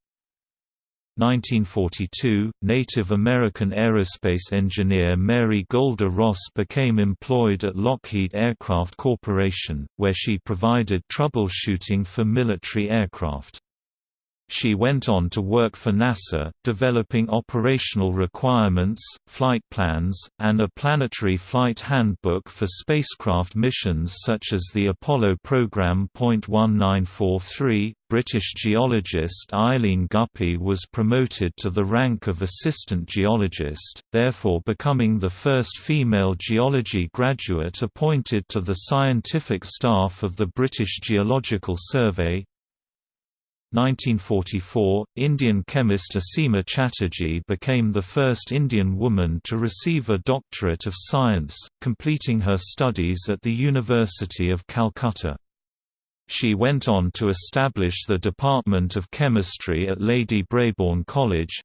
1942, Native American aerospace engineer Mary Golda Ross became employed at Lockheed Aircraft Corporation, where she provided troubleshooting for military aircraft. She went on to work for NASA, developing operational requirements, flight plans, and a planetary flight handbook for spacecraft missions such as the Apollo program. 1943, British geologist Eileen Guppy was promoted to the rank of assistant geologist, therefore becoming the first female geology graduate appointed to the scientific staff of the British Geological Survey. 1944, Indian chemist Asima Chatterjee became the first Indian woman to receive a Doctorate of Science, completing her studies at the University of Calcutta. She went on to establish the Department of Chemistry at Lady Brabourne College,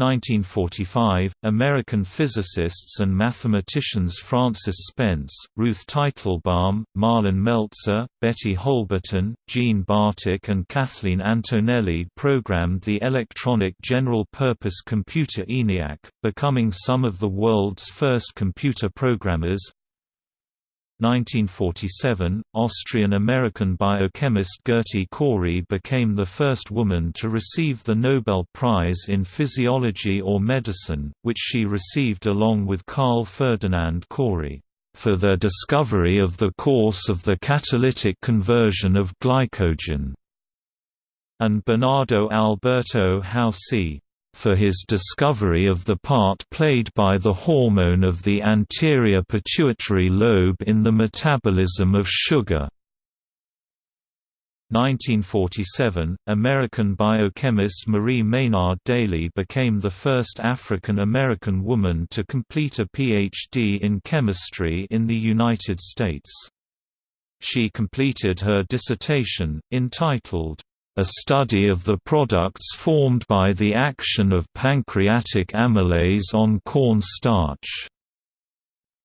1945, American physicists and mathematicians Frances Spence, Ruth Teitelbaum, Marlyn Meltzer, Betty Holberton, Jean Bartik and Kathleen Antonelli programmed the electronic general-purpose computer ENIAC, becoming some of the world's first computer programmers, 1947, Austrian-American biochemist Gerty Cori became the first woman to receive the Nobel Prize in Physiology or Medicine, which she received along with Carl Ferdinand Cori, "...for their discovery of the course of the catalytic conversion of glycogen", and Bernardo Alberto Houssay, for his discovery of the part played by the hormone of the anterior pituitary lobe in the metabolism of sugar. 1947, American biochemist Marie Maynard Daly became the first African American woman to complete a Ph.D. in chemistry in the United States. She completed her dissertation, entitled, a study of the products formed by the action of pancreatic amylase on corn starch.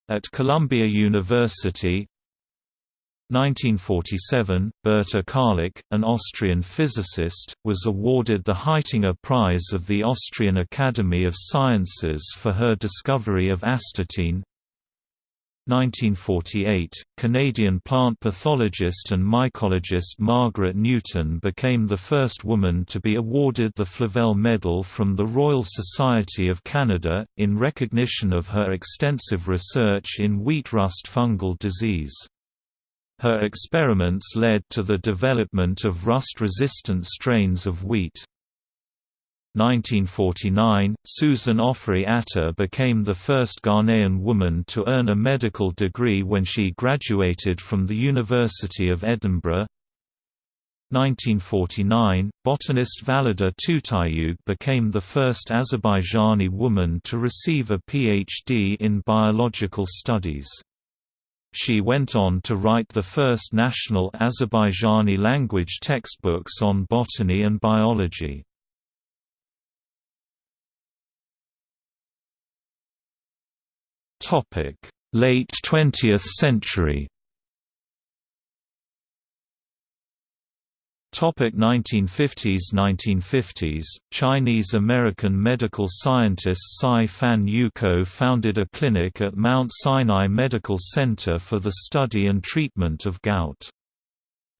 At Columbia University 1947, Berta Karlik, an Austrian physicist, was awarded the Haitinger Prize of the Austrian Academy of Sciences for her discovery of astatine, 1948, Canadian plant pathologist and mycologist Margaret Newton became the first woman to be awarded the Flavelle Medal from the Royal Society of Canada, in recognition of her extensive research in wheat rust fungal disease. Her experiments led to the development of rust-resistant strains of wheat. 1949, Susan Ofori Atta became the first Ghanaian woman to earn a medical degree when she graduated from the University of Edinburgh. 1949, botanist Valida Tutayug became the first Azerbaijani woman to receive a PhD in biological studies. She went on to write the first national Azerbaijani language textbooks on botany and biology. Late 20th century. Topic 1950s 1950s, Chinese-American medical scientist Tsai Fan Yuko founded a clinic at Mount Sinai Medical Center for the study and treatment of gout.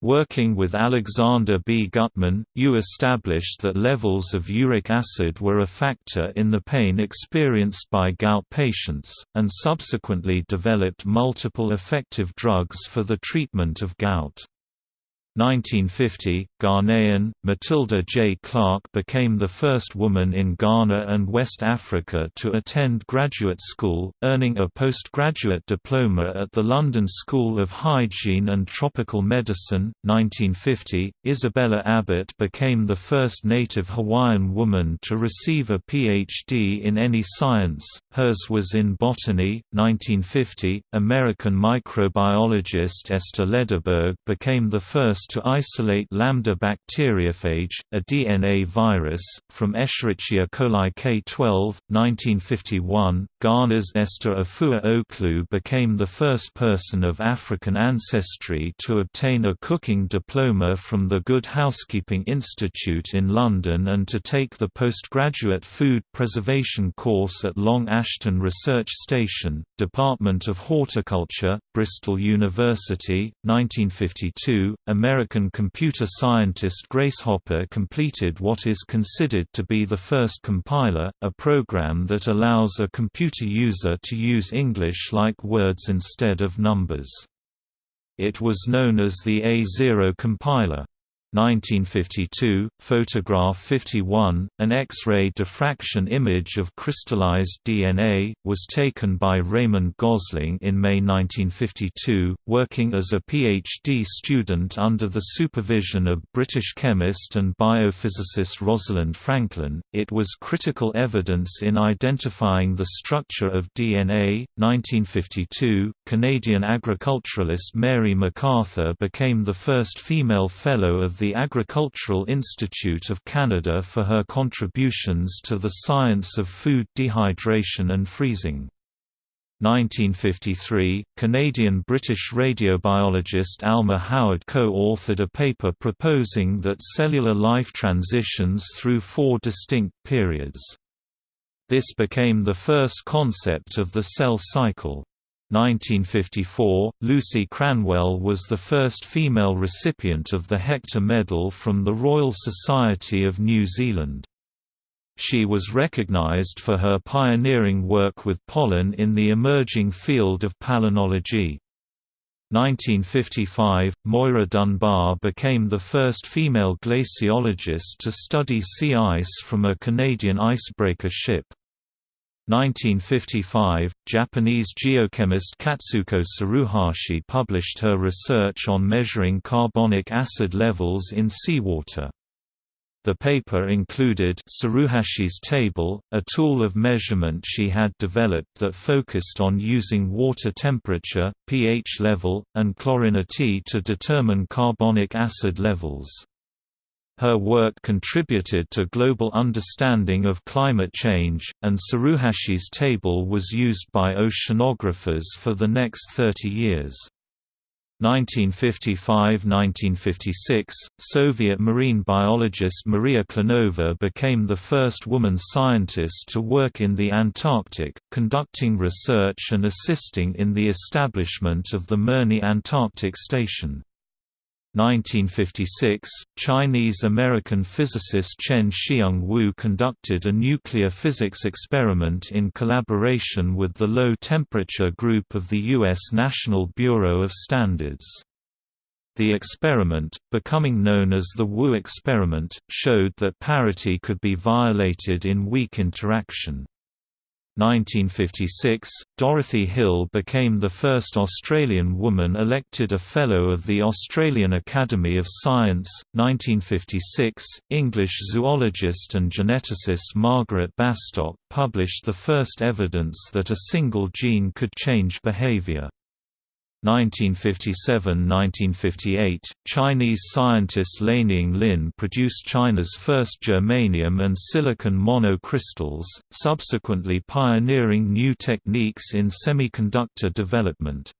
Working with Alexander B. Gutman, Yu established that levels of uric acid were a factor in the pain experienced by gout patients, and subsequently developed multiple effective drugs for the treatment of gout. 1950, Ghanaian, Matilda J. Clerk became the first woman in Ghana and West Africa to attend graduate school, earning a postgraduate diploma at the London School of Hygiene and Tropical Medicine. 1950, Isabella Abbott became the first native Hawaiian woman to receive a PhD in any science, hers was in botany. 1950, American microbiologist Esther Lederberg became the first to isolate lambda bacteriophage, a DNA virus, from Escherichia coli K12. 1951, Ghana's Esther Afua Ocloo became the first person of African ancestry to obtain a cooking diploma from the Good Housekeeping Institute in London and to take the postgraduate food preservation course at Long Ashton Research Station, Department of Horticulture, Bristol University, 1952. American American computer scientist Grace Hopper completed what is considered to be the first compiler, a program that allows a computer user to use English-like words instead of numbers. It was known as the A0 compiler. 1952, photograph 51, an X-ray diffraction image of crystallized DNA, was taken by Raymond Gosling in May 1952, working as a PhD student under the supervision of British chemist and biophysicist Rosalind Franklin. It was critical evidence in identifying the structure of DNA. 1952, Canadian agriculturalist Mary MacArthur became the first female fellow of the the Agricultural Institute of Canada for her contributions to the science of food dehydration and freezing. 1953, Canadian-British radiobiologist Alma Howard co-authored a paper proposing that cellular life transitions through four distinct periods. This became the first concept of the cell cycle. 1954, Lucy Cranwell was the first female recipient of the Hector Medal from the Royal Society of New Zealand. She was recognized for her pioneering work with pollen in the emerging field of palynology. 1955, Moira Dunbar became the first female glaciologist to study sea ice from a Canadian icebreaker ship. 1955, Japanese geochemist Katsuko Saruhashi published her research on measuring carbonic acid levels in seawater. The paper included Saruhashi's table, a tool of measurement she had developed that focused on using water temperature, pH level, and chlorinity to determine carbonic acid levels. Her work contributed to global understanding of climate change, and Saruhashi's table was used by oceanographers for the next 30 years. 1955–1956, Soviet marine biologist Maria Klenova became the first woman scientist to work in the Antarctic, conducting research and assisting in the establishment of the Mirny Antarctic Station. 1956, Chinese-American physicist Chien-Shiung Wu conducted a nuclear physics experiment in collaboration with the Low Temperature Group of the U.S. National Bureau of Standards. The experiment, becoming known as the Wu experiment, showed that parity could be violated in weak interaction. 1956, Dorothy Hill became the first Australian woman elected a Fellow of the Australian Academy of Science. 1956, English zoologist and geneticist Margaret Bastock published the first evidence that a single gene could change behavior. 1957–1958, Chinese scientist Lianying Lin produced China's first germanium and silicon monocrystals, subsequently pioneering new techniques in semiconductor development.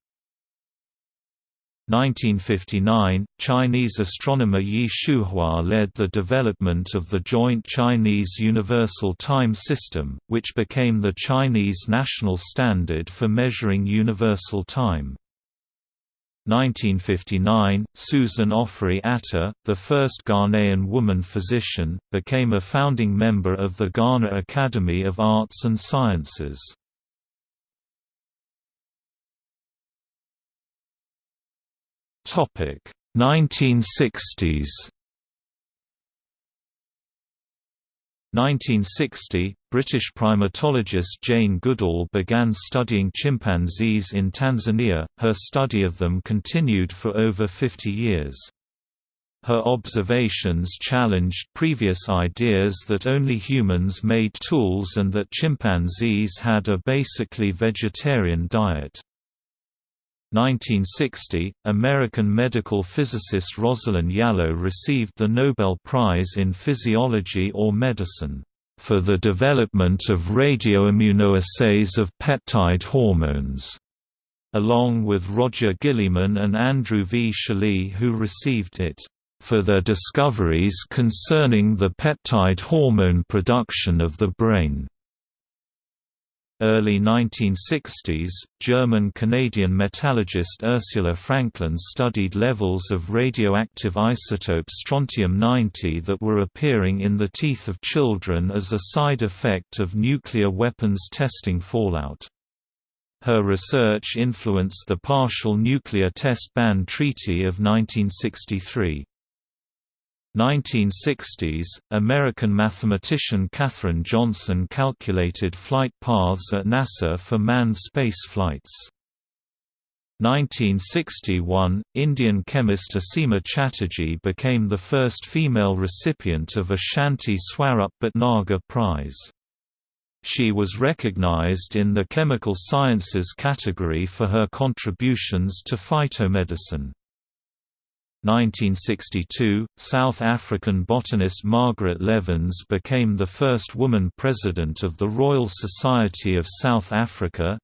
1959, Chinese astronomer Ye Shuhua led the development of the joint Chinese Universal Time System, which became the Chinese national standard for measuring universal time. 1959, Susan Ofori Atta, the first Ghanaian woman physician, became a founding member of the Ghana Academy of Arts and Sciences. Topic 1960s 1960, British primatologist Jane Goodall began studying chimpanzees in Tanzania, her study of them continued for over 50 years. Her observations challenged previous ideas that only humans made tools and that chimpanzees had a basically vegetarian diet. 1960, American medical physicist Rosalind Yalow received the Nobel Prize in Physiology or Medicine, "...for the development of radioimmunoassays of peptide hormones." along with Roger Guillemin and Andrew V. Schally who received it, "...for their discoveries concerning the peptide hormone production of the brain." Early 1960s, German-Canadian metallurgist Ursula Franklin studied levels of radioactive isotope strontium-90 that were appearing in the teeth of children as a side effect of nuclear weapons testing fallout. Her research influenced the Partial Nuclear Test Ban Treaty of 1963. 1960s, American mathematician Katherine Johnson calculated flight paths at NASA for manned space flights. 1961, Indian chemist Asima Chatterjee became the first female recipient of a Shanti Swarup Bhatnagar Prize. She was recognized in the chemical sciences category for her contributions to phytomedicine. 1962, South African botanist Margaret Levyns became the first woman president of the Royal Society of South Africa.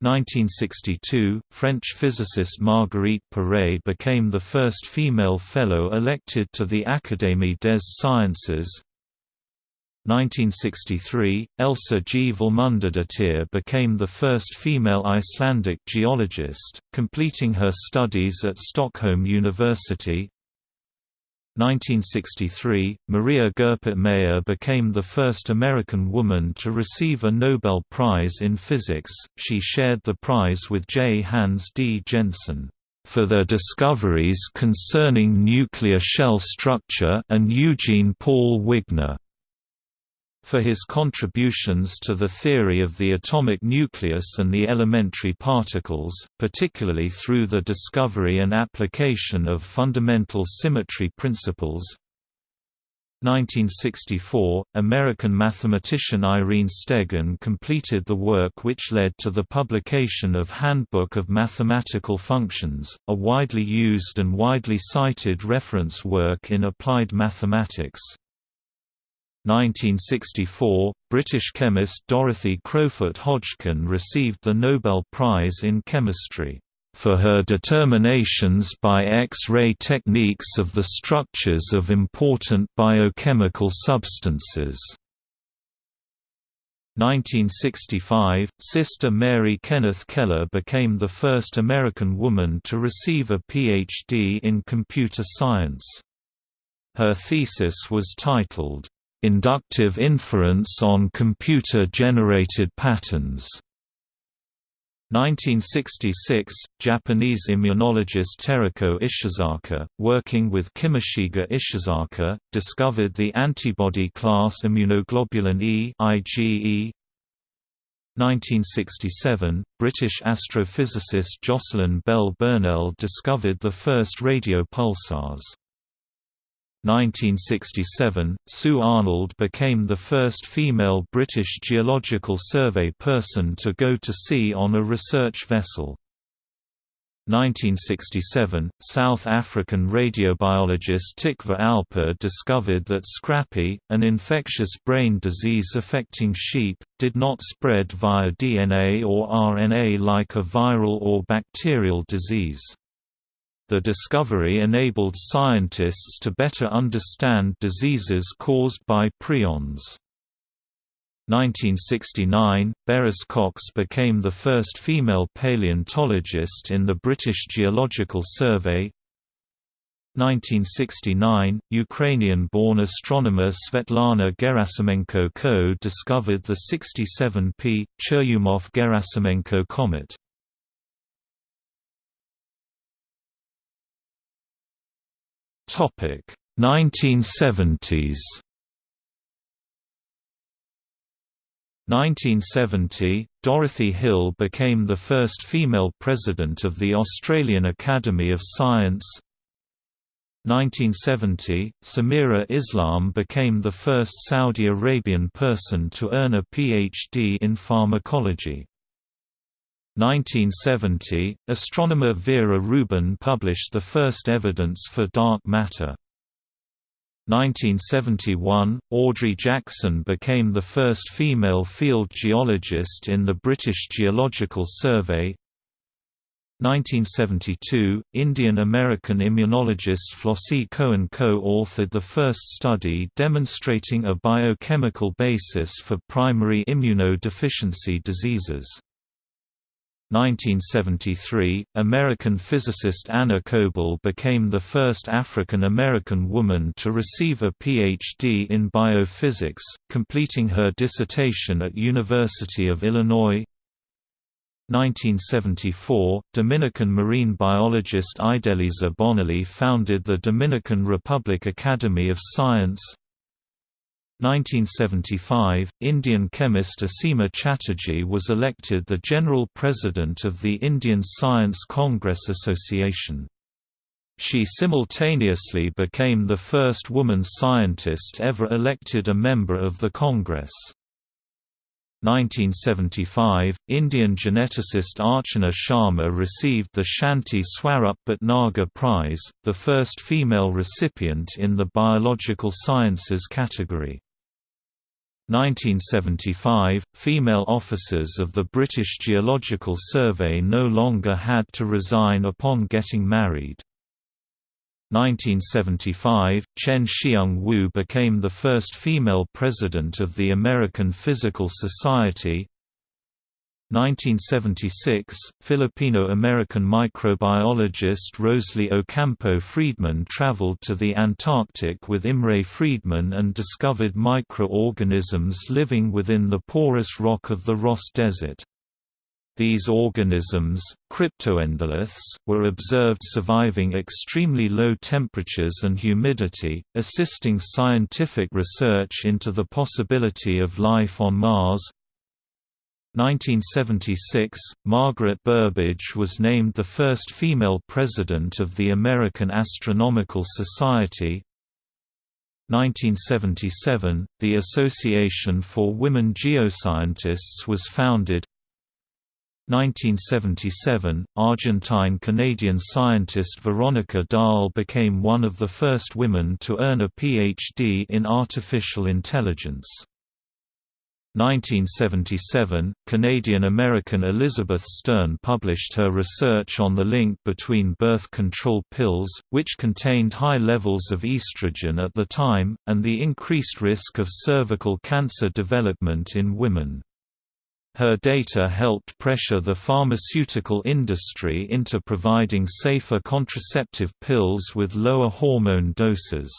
1962, French physicist Marguerite Perey became the first female fellow elected to the Académie des Sciences. 1963, Elsa G. Vilmundardottir became the first female Icelandic geologist, completing her studies at Stockholm University. 1963, Maria Goeppert Mayer became the first American woman to receive a Nobel Prize in Physics. She shared the prize with J. Hans D. Jensen for their discoveries concerning nuclear shell structure and Eugene Paul Wigner for his contributions to the theory of the atomic nucleus and the elementary particles, particularly through the discovery and application of fundamental symmetry principles. 1964, American mathematician Irene Stegun completed the work which led to the publication of Handbook of Mathematical Functions, a widely used and widely cited reference work in applied mathematics. 1964, British chemist Dorothy Crowfoot Hodgkin received the Nobel Prize in Chemistry for her determinations by X-ray techniques of the structures of important biochemical substances. 1965, Sister Mary Kenneth Keller became the first American woman to receive a Ph.D. in computer science. Her thesis was titled, Inductive inference on computer-generated patterns 1966, Japanese immunologist Teruko Ishizaka, working with Kimishige Ishizaka, discovered the antibody class immunoglobulin E IgE. 1967, British astrophysicist Jocelyn Bell Burnell discovered the first radio pulsars. 1967, Sue Arnold became the first female British Geological Survey person to go to sea on a research vessel. 1967, South African radiobiologist Tikva Alper discovered that scrapie, an infectious brain disease affecting sheep, did not spread via DNA or RNA like a viral or bacterial disease. The discovery enabled scientists to better understand diseases caused by prions. 1969, Beris Cox became the first female paleontologist in the British Geological Survey. 1969, Ukrainian-born astronomer Svetlana Gerasimenko co-discovered the 67P, Churyumov-Gerasimenko comet. Topic 1970s 1970, Dorothy Hill became the first female president of the Australian Academy of Science 1970, Samira Islam became the first Saudi Arabian person to earn a PhD in pharmacology. 1970, astronomer Vera Rubin published the first evidence for dark matter. 1971, Audrey Jackson became the first female field geologist in the British Geological Survey 1972, Indian-American immunologist Flossie Cohen co-authored the first study demonstrating a biochemical basis for primary immunodeficiency diseases. 1973, American physicist Anna Coble became the first African American woman to receive a Ph.D. in biophysics, completing her dissertation at University of Illinois. 1974, Dominican marine biologist Idelisa Bonelli founded the Dominican Republic Academy of Science. 1975, Indian chemist Asima Chatterjee was elected the General President of the Indian Science Congress Association. She simultaneously became the first woman scientist ever elected a member of the Congress. 1975, Indian geneticist Archana Sharma received the Shanti Swarup Bhatnagar Prize, the first female recipient in the biological sciences category. 1975, female officers of the British Geological Survey no longer had to resign upon getting married. 1975, Chien-Shiung Wu became the first female president of the American Physical Society. 1976, Filipino-American microbiologist Rosalie Ocampo Friedmann traveled to the Antarctic with Imre Friedmann and discovered microorganisms living within the porous rock of the Ross Desert. These organisms, cryptoendoliths, were observed surviving extremely low temperatures and humidity, assisting scientific research into the possibility of life on Mars. 1976, Margaret Burbidge was named the first female president of the American Astronomical Society. 1977, the Association for Women Geoscientists was founded. 1977, Argentine-Canadian scientist Veronica Dahl became one of the first women to earn a Ph.D. in artificial intelligence. 1977, Canadian-American Elizabeth Stern published her research on the link between birth control pills, which contained high levels of estrogen at the time, and the increased risk of cervical cancer development in women. Her data helped pressure the pharmaceutical industry into providing safer contraceptive pills with lower hormone doses.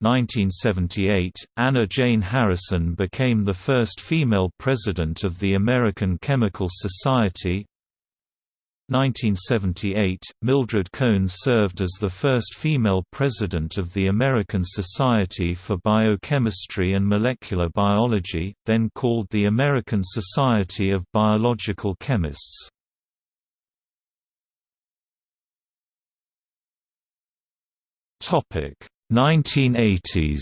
1978, Anna Jane Harrison became the first female president of the American Chemical Society. 1978, Mildred Cohn served as the first female president of the American Society for Biochemistry and Molecular Biology, then called the American Society of Biological Chemists. Topic 1980s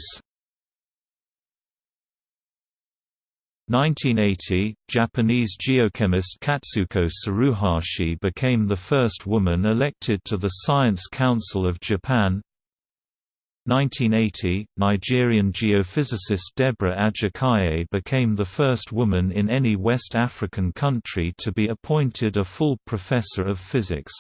1980, Japanese geochemist Katsuko Saruhashi became the first woman elected to the Science Council of Japan. 1980, Nigerian geophysicist Deborah Ajakaye became the first woman in any West African country to be appointed a full professor of physics.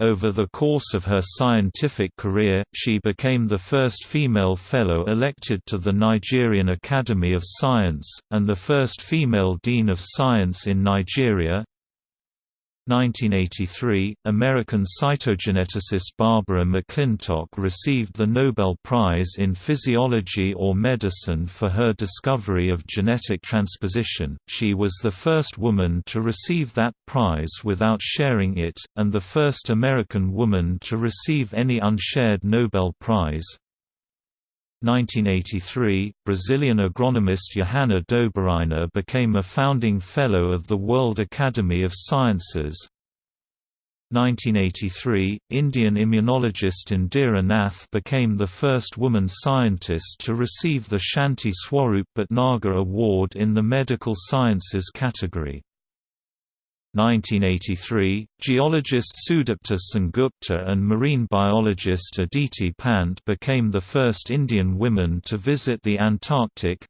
Over the course of her scientific career, she became the first female fellow elected to the Nigerian Academy of Science, and the first female dean of science in Nigeria. 1983, American cytogeneticist Barbara McClintock received the Nobel Prize in Physiology or Medicine for her discovery of genetic transposition. She was the first woman to receive that prize without sharing it, and the first American woman to receive any unshared Nobel Prize. 1983, Brazilian agronomist Johanna Dobereiner became a founding fellow of the World Academy of Sciences. 1983, Indian immunologist Indira Nath became the first woman scientist to receive the Shanti Swarup Bhatnagar Award in the medical sciences category. 1983, geologist Sudipta Sengupta and marine biologist Aditi Pant became the first Indian women to visit the Antarctic.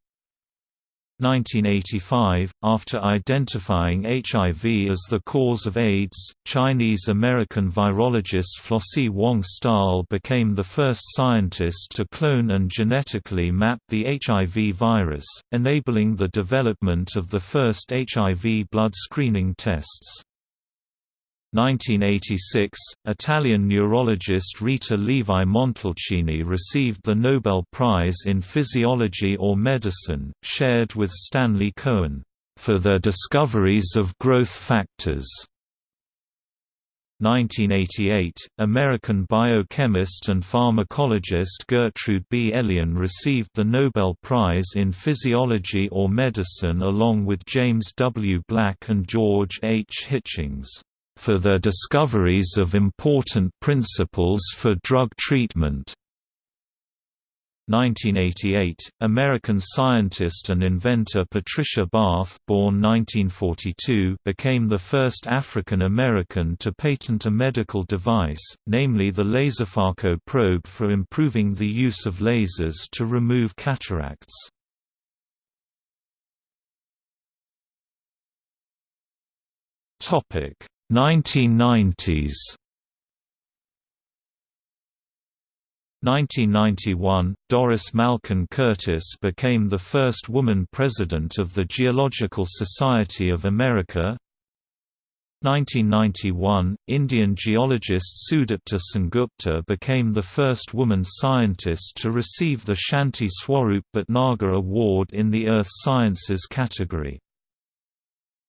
1985, after identifying HIV as the cause of AIDS, Chinese-American virologist Flossie Wong-Staal became the first scientist to clone and genetically map the HIV virus, enabling the development of the first HIV blood screening tests. 1986, Italian neurologist Rita Levi Montalcini received the Nobel Prize in Physiology or Medicine, shared with Stanley Cohen, for their discoveries of growth factors. 1988, American biochemist and pharmacologist Gertrude B. Elion received the Nobel Prize in Physiology or Medicine along with James W. Black and George H. Hitchings for their discoveries of important principles for drug treatment. 1988, American scientist and inventor Patricia Bath born 1942, became the first African American to patent a medical device, namely the LaserPhaco probe for improving the use of lasers to remove cataracts. Topic 1990s 1991, Doris Malkin Curtis became the first woman president of the Geological Society of America. 1991, Indian geologist Sudipta Sengupta became the first woman scientist to receive the Shanti Swarup Bhatnagar Award in the Earth Sciences category.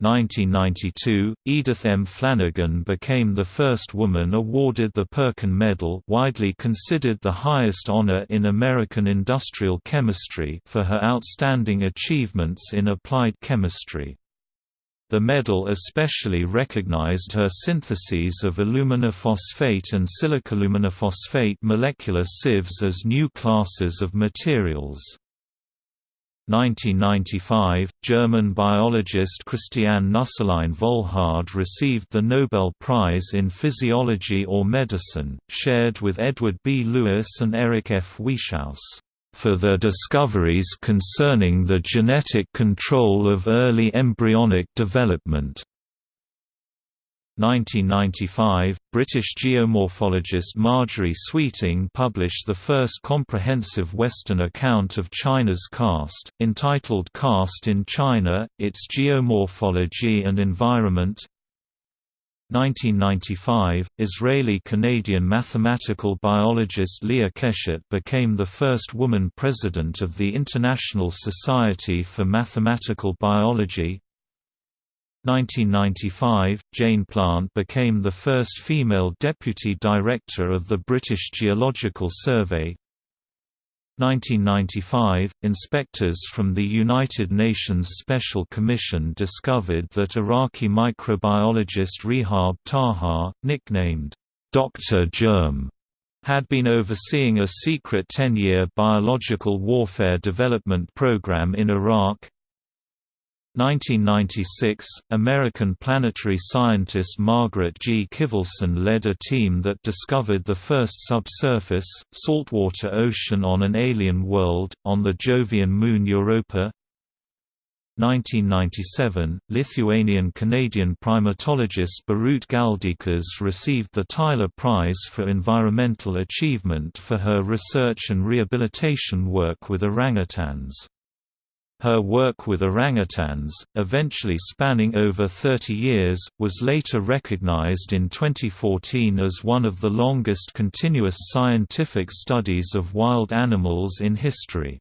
1992, Edith M. Flanigen became the first woman awarded the Perkin Medal widely considered the highest honor in American industrial chemistry for her outstanding achievements in applied chemistry. The medal especially recognized her syntheses of aluminophosphate and silicoaluminophosphate molecular sieves as new classes of materials. 1995, German biologist Christiane Nüsslein Volhard received the Nobel Prize in Physiology or Medicine, shared with Edward B. Lewis and Eric F. Wieschaus, for their discoveries concerning the genetic control of early embryonic development. 1995, British geomorphologist Marjorie Sweeting published the first comprehensive Western account of China's karst, entitled Karst in China, Its Geomorphology and Environment. 1995, Israeli-Canadian mathematical biologist Leah Keshet became the first woman president of the International Society for Mathematical Biology 1995, Jane Plant became the first female deputy director of the British Geological Survey. 1995, inspectors from the United Nations Special Commission discovered that Iraqi microbiologist Rehab Taha, nicknamed Dr. Germ, had been overseeing a secret 10-year biological warfare development program in Iraq. 1996, American planetary scientist Margaret G. Kivelson led a team that discovered the first subsurface, saltwater ocean on an alien world, on the Jovian moon Europa. 1997, Lithuanian-Canadian primatologist Birutė Galdikas received the Tyler Prize for Environmental Achievement for her research and rehabilitation work with orangutans. Her work with orangutans, eventually spanning over 30 years, was later recognized in 2014 as one of the longest continuous scientific studies of wild animals in history.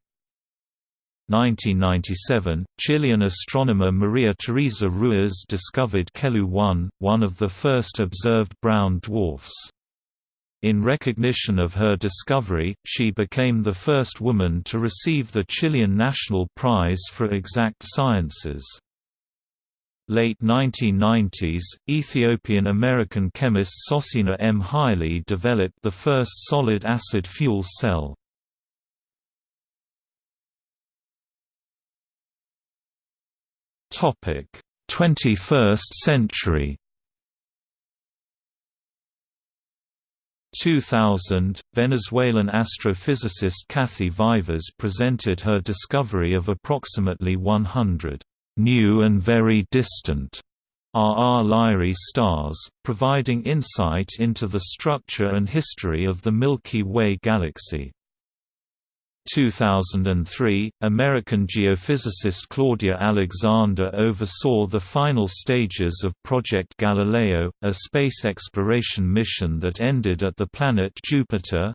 1997, Chilean astronomer Maria Teresa Ruiz discovered Kelu 1, one of the first observed brown dwarfs. In recognition of her discovery, she became the first woman to receive the Chilean National Prize for Exact Sciences. Late 1990s, Ethiopian-American chemist Sosina M. Haile developed the first solid acid fuel cell. Topic: 21st century 2000, Venezuelan astrophysicist Kathy Vivas presented her discovery of approximately 100 new and very distant RR Lyrae stars, providing insight into the structure and history of the Milky Way galaxy. 2003, American geophysicist Claudia Alexander oversaw the final stages of Project Galileo, a space exploration mission that ended at the planet Jupiter.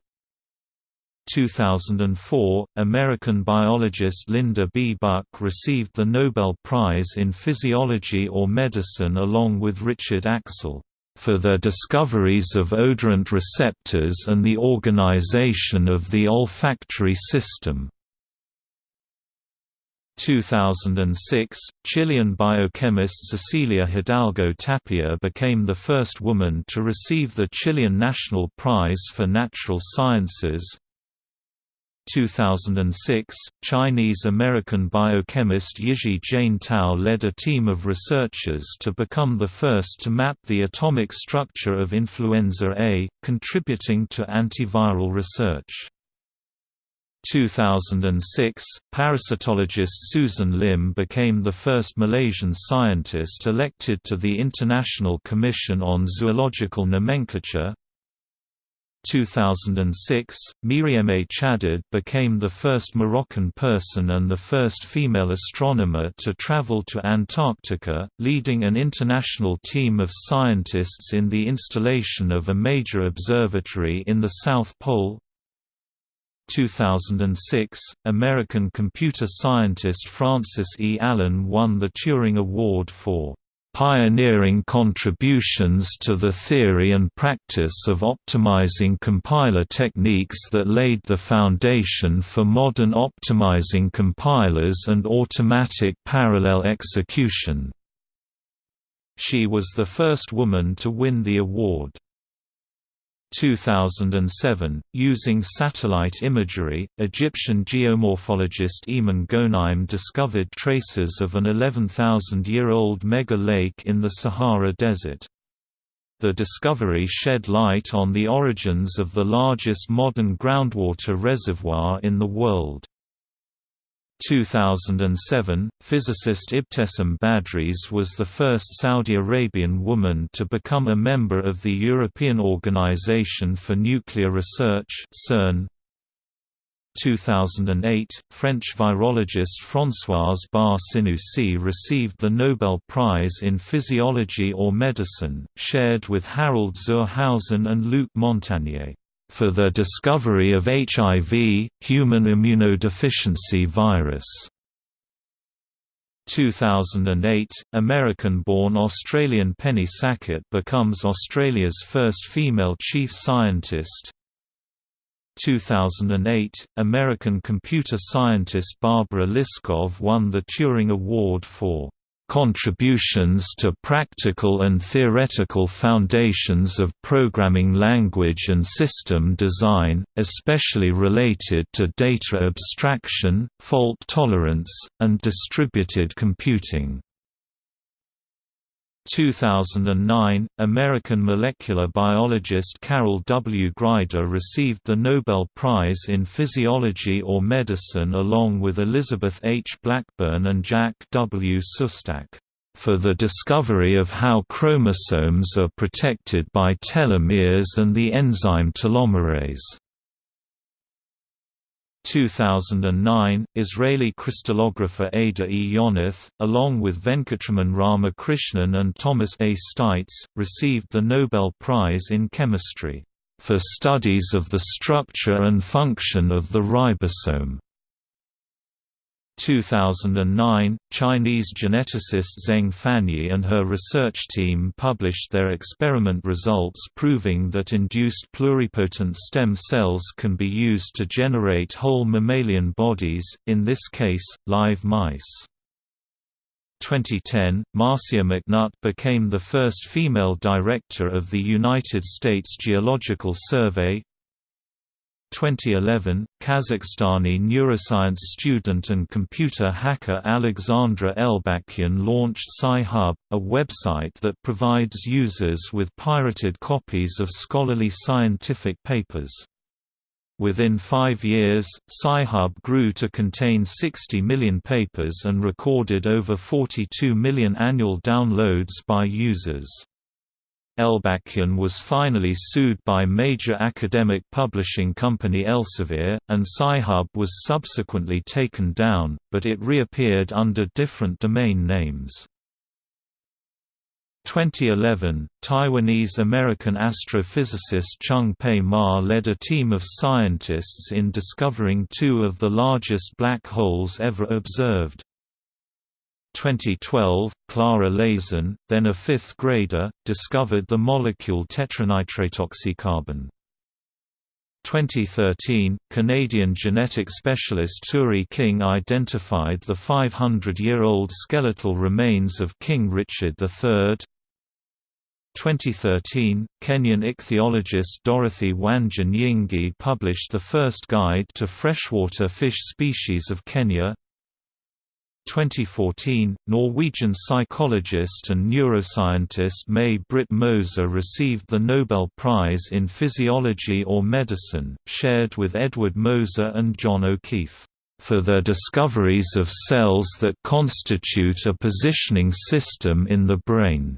2004, American biologist Linda B. Buck received the Nobel Prize in Physiology or Medicine along with Richard Axel for their discoveries of odorant receptors and the organization of the olfactory system. 2006, Chilean biochemist Cecilia Hidalgo Tapia became the first woman to receive the Chilean National Prize for Natural Sciences. 2006, Chinese-American biochemist Yizhi Jane Tao led a team of researchers to become the first to map the atomic structure of influenza A, contributing to antiviral research. 2006, parasitologist Susan Lim became the first Malaysian scientist elected to the International Commission on Zoological Nomenclature, 2006, Miriam Chadid became the first Moroccan person and the first female astronomer to travel to Antarctica, leading an international team of scientists in the installation of a major observatory in the South Pole. 2006, American computer scientist Frances E. Allen won the Turing Award for pioneering contributions to the theory and practice of optimizing compiler techniques that laid the foundation for modern optimizing compilers and automatic parallel execution. She was the first woman to win the award. 2007, using satellite imagery, Egyptian geomorphologist Eman Ghoneim discovered traces of an 11,000-year-old mega lake in the Sahara Desert. The discovery shed light on the origins of the largest modern groundwater reservoir in the world. 2007, physicist Ibtesam Badhrees was the first Saudi Arabian woman to become a member of the European Organization for Nuclear Research (CERN). 2008, French virologist Françoise Barré-Sinoussi received the Nobel Prize in Physiology or Medicine, shared with Harald zur Hausen and Luc Montagnier for the discovery of HIV, human immunodeficiency virus. 2008, American-born Australian Penny Sackett becomes Australia's first female chief scientist. 2008, American computer scientist Barbara Liskov won the Turing Award for Contributions to Practical and Theoretical Foundations of Programming Language and System Design, especially related to data abstraction, fault tolerance, and distributed computing. 2009, American molecular biologist Carol W. Greider received the Nobel Prize in Physiology or Medicine along with Elizabeth H. Blackburn and Jack W. Szostak, for the discovery of how chromosomes are protected by telomeres and the enzyme telomerase. 2009, Israeli crystallographer Ada E. Yonath, along with Venkatraman Ramakrishnan and Thomas A. Steitz, received the Nobel Prize in Chemistry, "...for studies of the structure and function of the ribosome." 2009, Chinese geneticist Zeng Fanyi and her research team published their experiment results proving that induced pluripotent stem cells can be used to generate whole mammalian bodies, in this case, live mice. 2010, Marcia McNutt became the first female director of the United States Geological Survey, 2011, Kazakhstani neuroscience student and computer hacker Alexandra Elbakyan launched Sci-Hub, a website that provides users with pirated copies of scholarly scientific papers. Within five years, Sci-Hub grew to contain 60 million papers and recorded over 42 million annual downloads by users. Elbakyan was finally sued by major academic publishing company Elsevier, and Sci-Hub was subsequently taken down, but it reappeared under different domain names. 2011, Taiwanese-American astrophysicist Chung Pei Ma led a team of scientists in discovering two of the largest black holes ever observed. 2012, Clara Lazen, then a fifth grader, discovered the molecule tetranitratoxycarbon. 2013, Canadian genetic specialist Turi King identified the 500-year-old skeletal remains of King Richard III. 2013, Kenyan ichthyologist Dorothy Wanja published the first guide to freshwater fish species of Kenya. 2014, Norwegian psychologist and neuroscientist May-Britt Moser received the Nobel Prize in Physiology or Medicine, shared with Edward Moser and John O'Keefe, "...for their discoveries of cells that constitute a positioning system in the brain."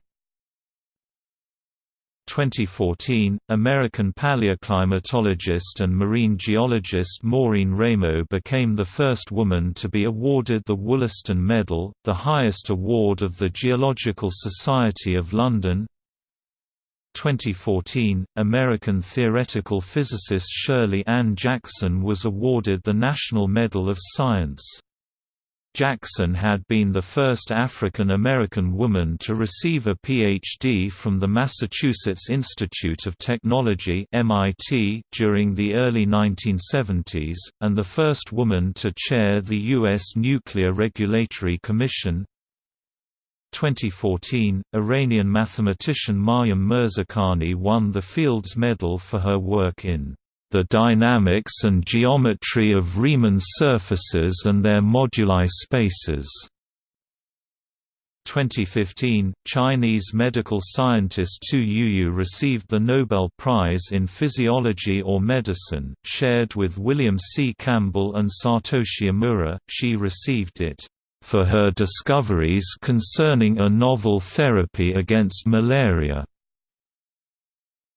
2014, American paleoclimatologist and marine geologist Maureen Raymo became the first woman to be awarded the Wollaston Medal, the highest award of the Geological Society of London. 2014, American theoretical physicist Shirley Ann Jackson was awarded the National Medal of Science. Jackson had been the first African American woman to receive a Ph.D. from the Massachusetts Institute of Technology (MIT) during the early 1970s, and the first woman to chair the U.S. Nuclear Regulatory Commission. 2014, Iranian mathematician Maryam Mirzakhani won the Fields Medal for her work in the dynamics and geometry of Riemann surfaces and their moduli spaces. 2015, Chinese medical scientist Tu Youyou received the Nobel Prize in Physiology or Medicine, shared with William C. Campbell and Satoshi Omura. She received it for her discoveries concerning a novel therapy against malaria.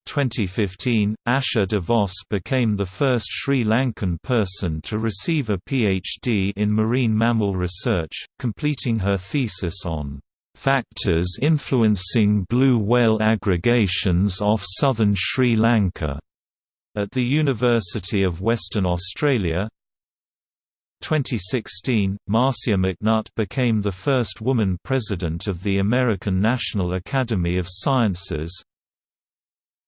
2015, Asha DeVos became the first Sri Lankan person to receive a PhD in marine mammal research, completing her thesis on "...factors influencing blue whale aggregations off southern Sri Lanka." at the University of Western Australia, 2016, Marcia McNutt became the first woman president of the American National Academy of Sciences,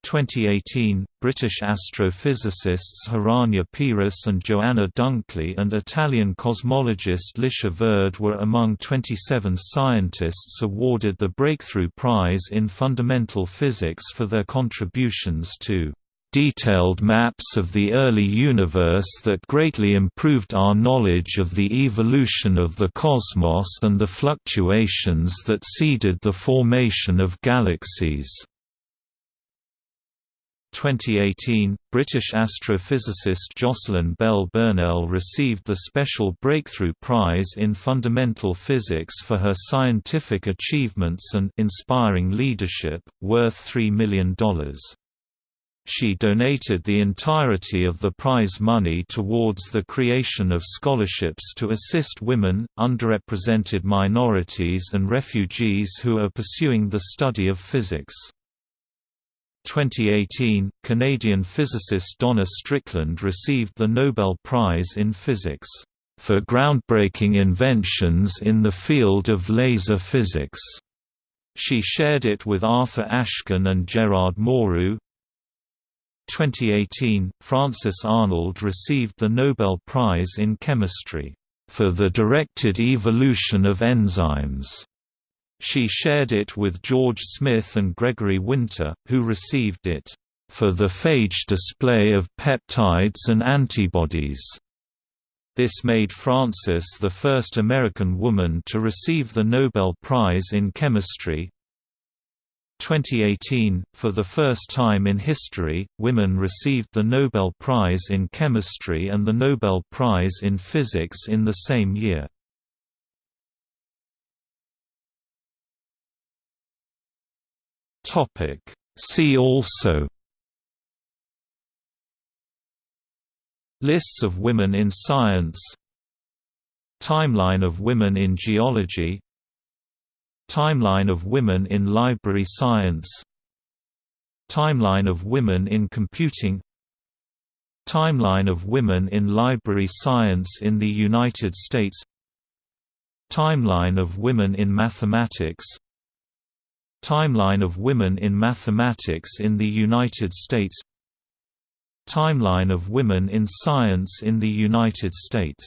2018, British astrophysicists Hiranya Peiris and Joanna Dunkley and Italian cosmologist Licia Verde were among 27 scientists awarded the Breakthrough Prize in Fundamental Physics for their contributions to detailed maps of the early universe that greatly improved our knowledge of the evolution of the cosmos and the fluctuations that seeded the formation of galaxies. 2018, British astrophysicist Jocelyn Bell Burnell received the Special Breakthrough Prize in Fundamental Physics for her scientific achievements and inspiring leadership, worth $3 million. She donated the entirety of the prize money towards the creation of scholarships to assist women, underrepresented minorities and refugees who are pursuing the study of physics. 2018, Canadian physicist Donna Strickland received the Nobel Prize in Physics, "...for groundbreaking inventions in the field of laser physics." She shared it with Arthur Ashkin and Gerard Mourou, 2018, Frances Arnold received the Nobel Prize in Chemistry, "...for the directed evolution of enzymes." She shared it with George Smith and Gregory Winter, who received it, "...for the phage display of peptides and antibodies." This made Frances the first American woman to receive the Nobel Prize in Chemistry, 2018, for the first time in history, women received the Nobel Prize in Chemistry and the Nobel Prize in Physics in the same year. See also Lists of women in science Timeline of women in geology Timeline of women in library science Timeline of women in computing Timeline of women in library science in the United States Timeline of women in mathematics Timeline of women in mathematics in the United States. Timeline of women in science in the United States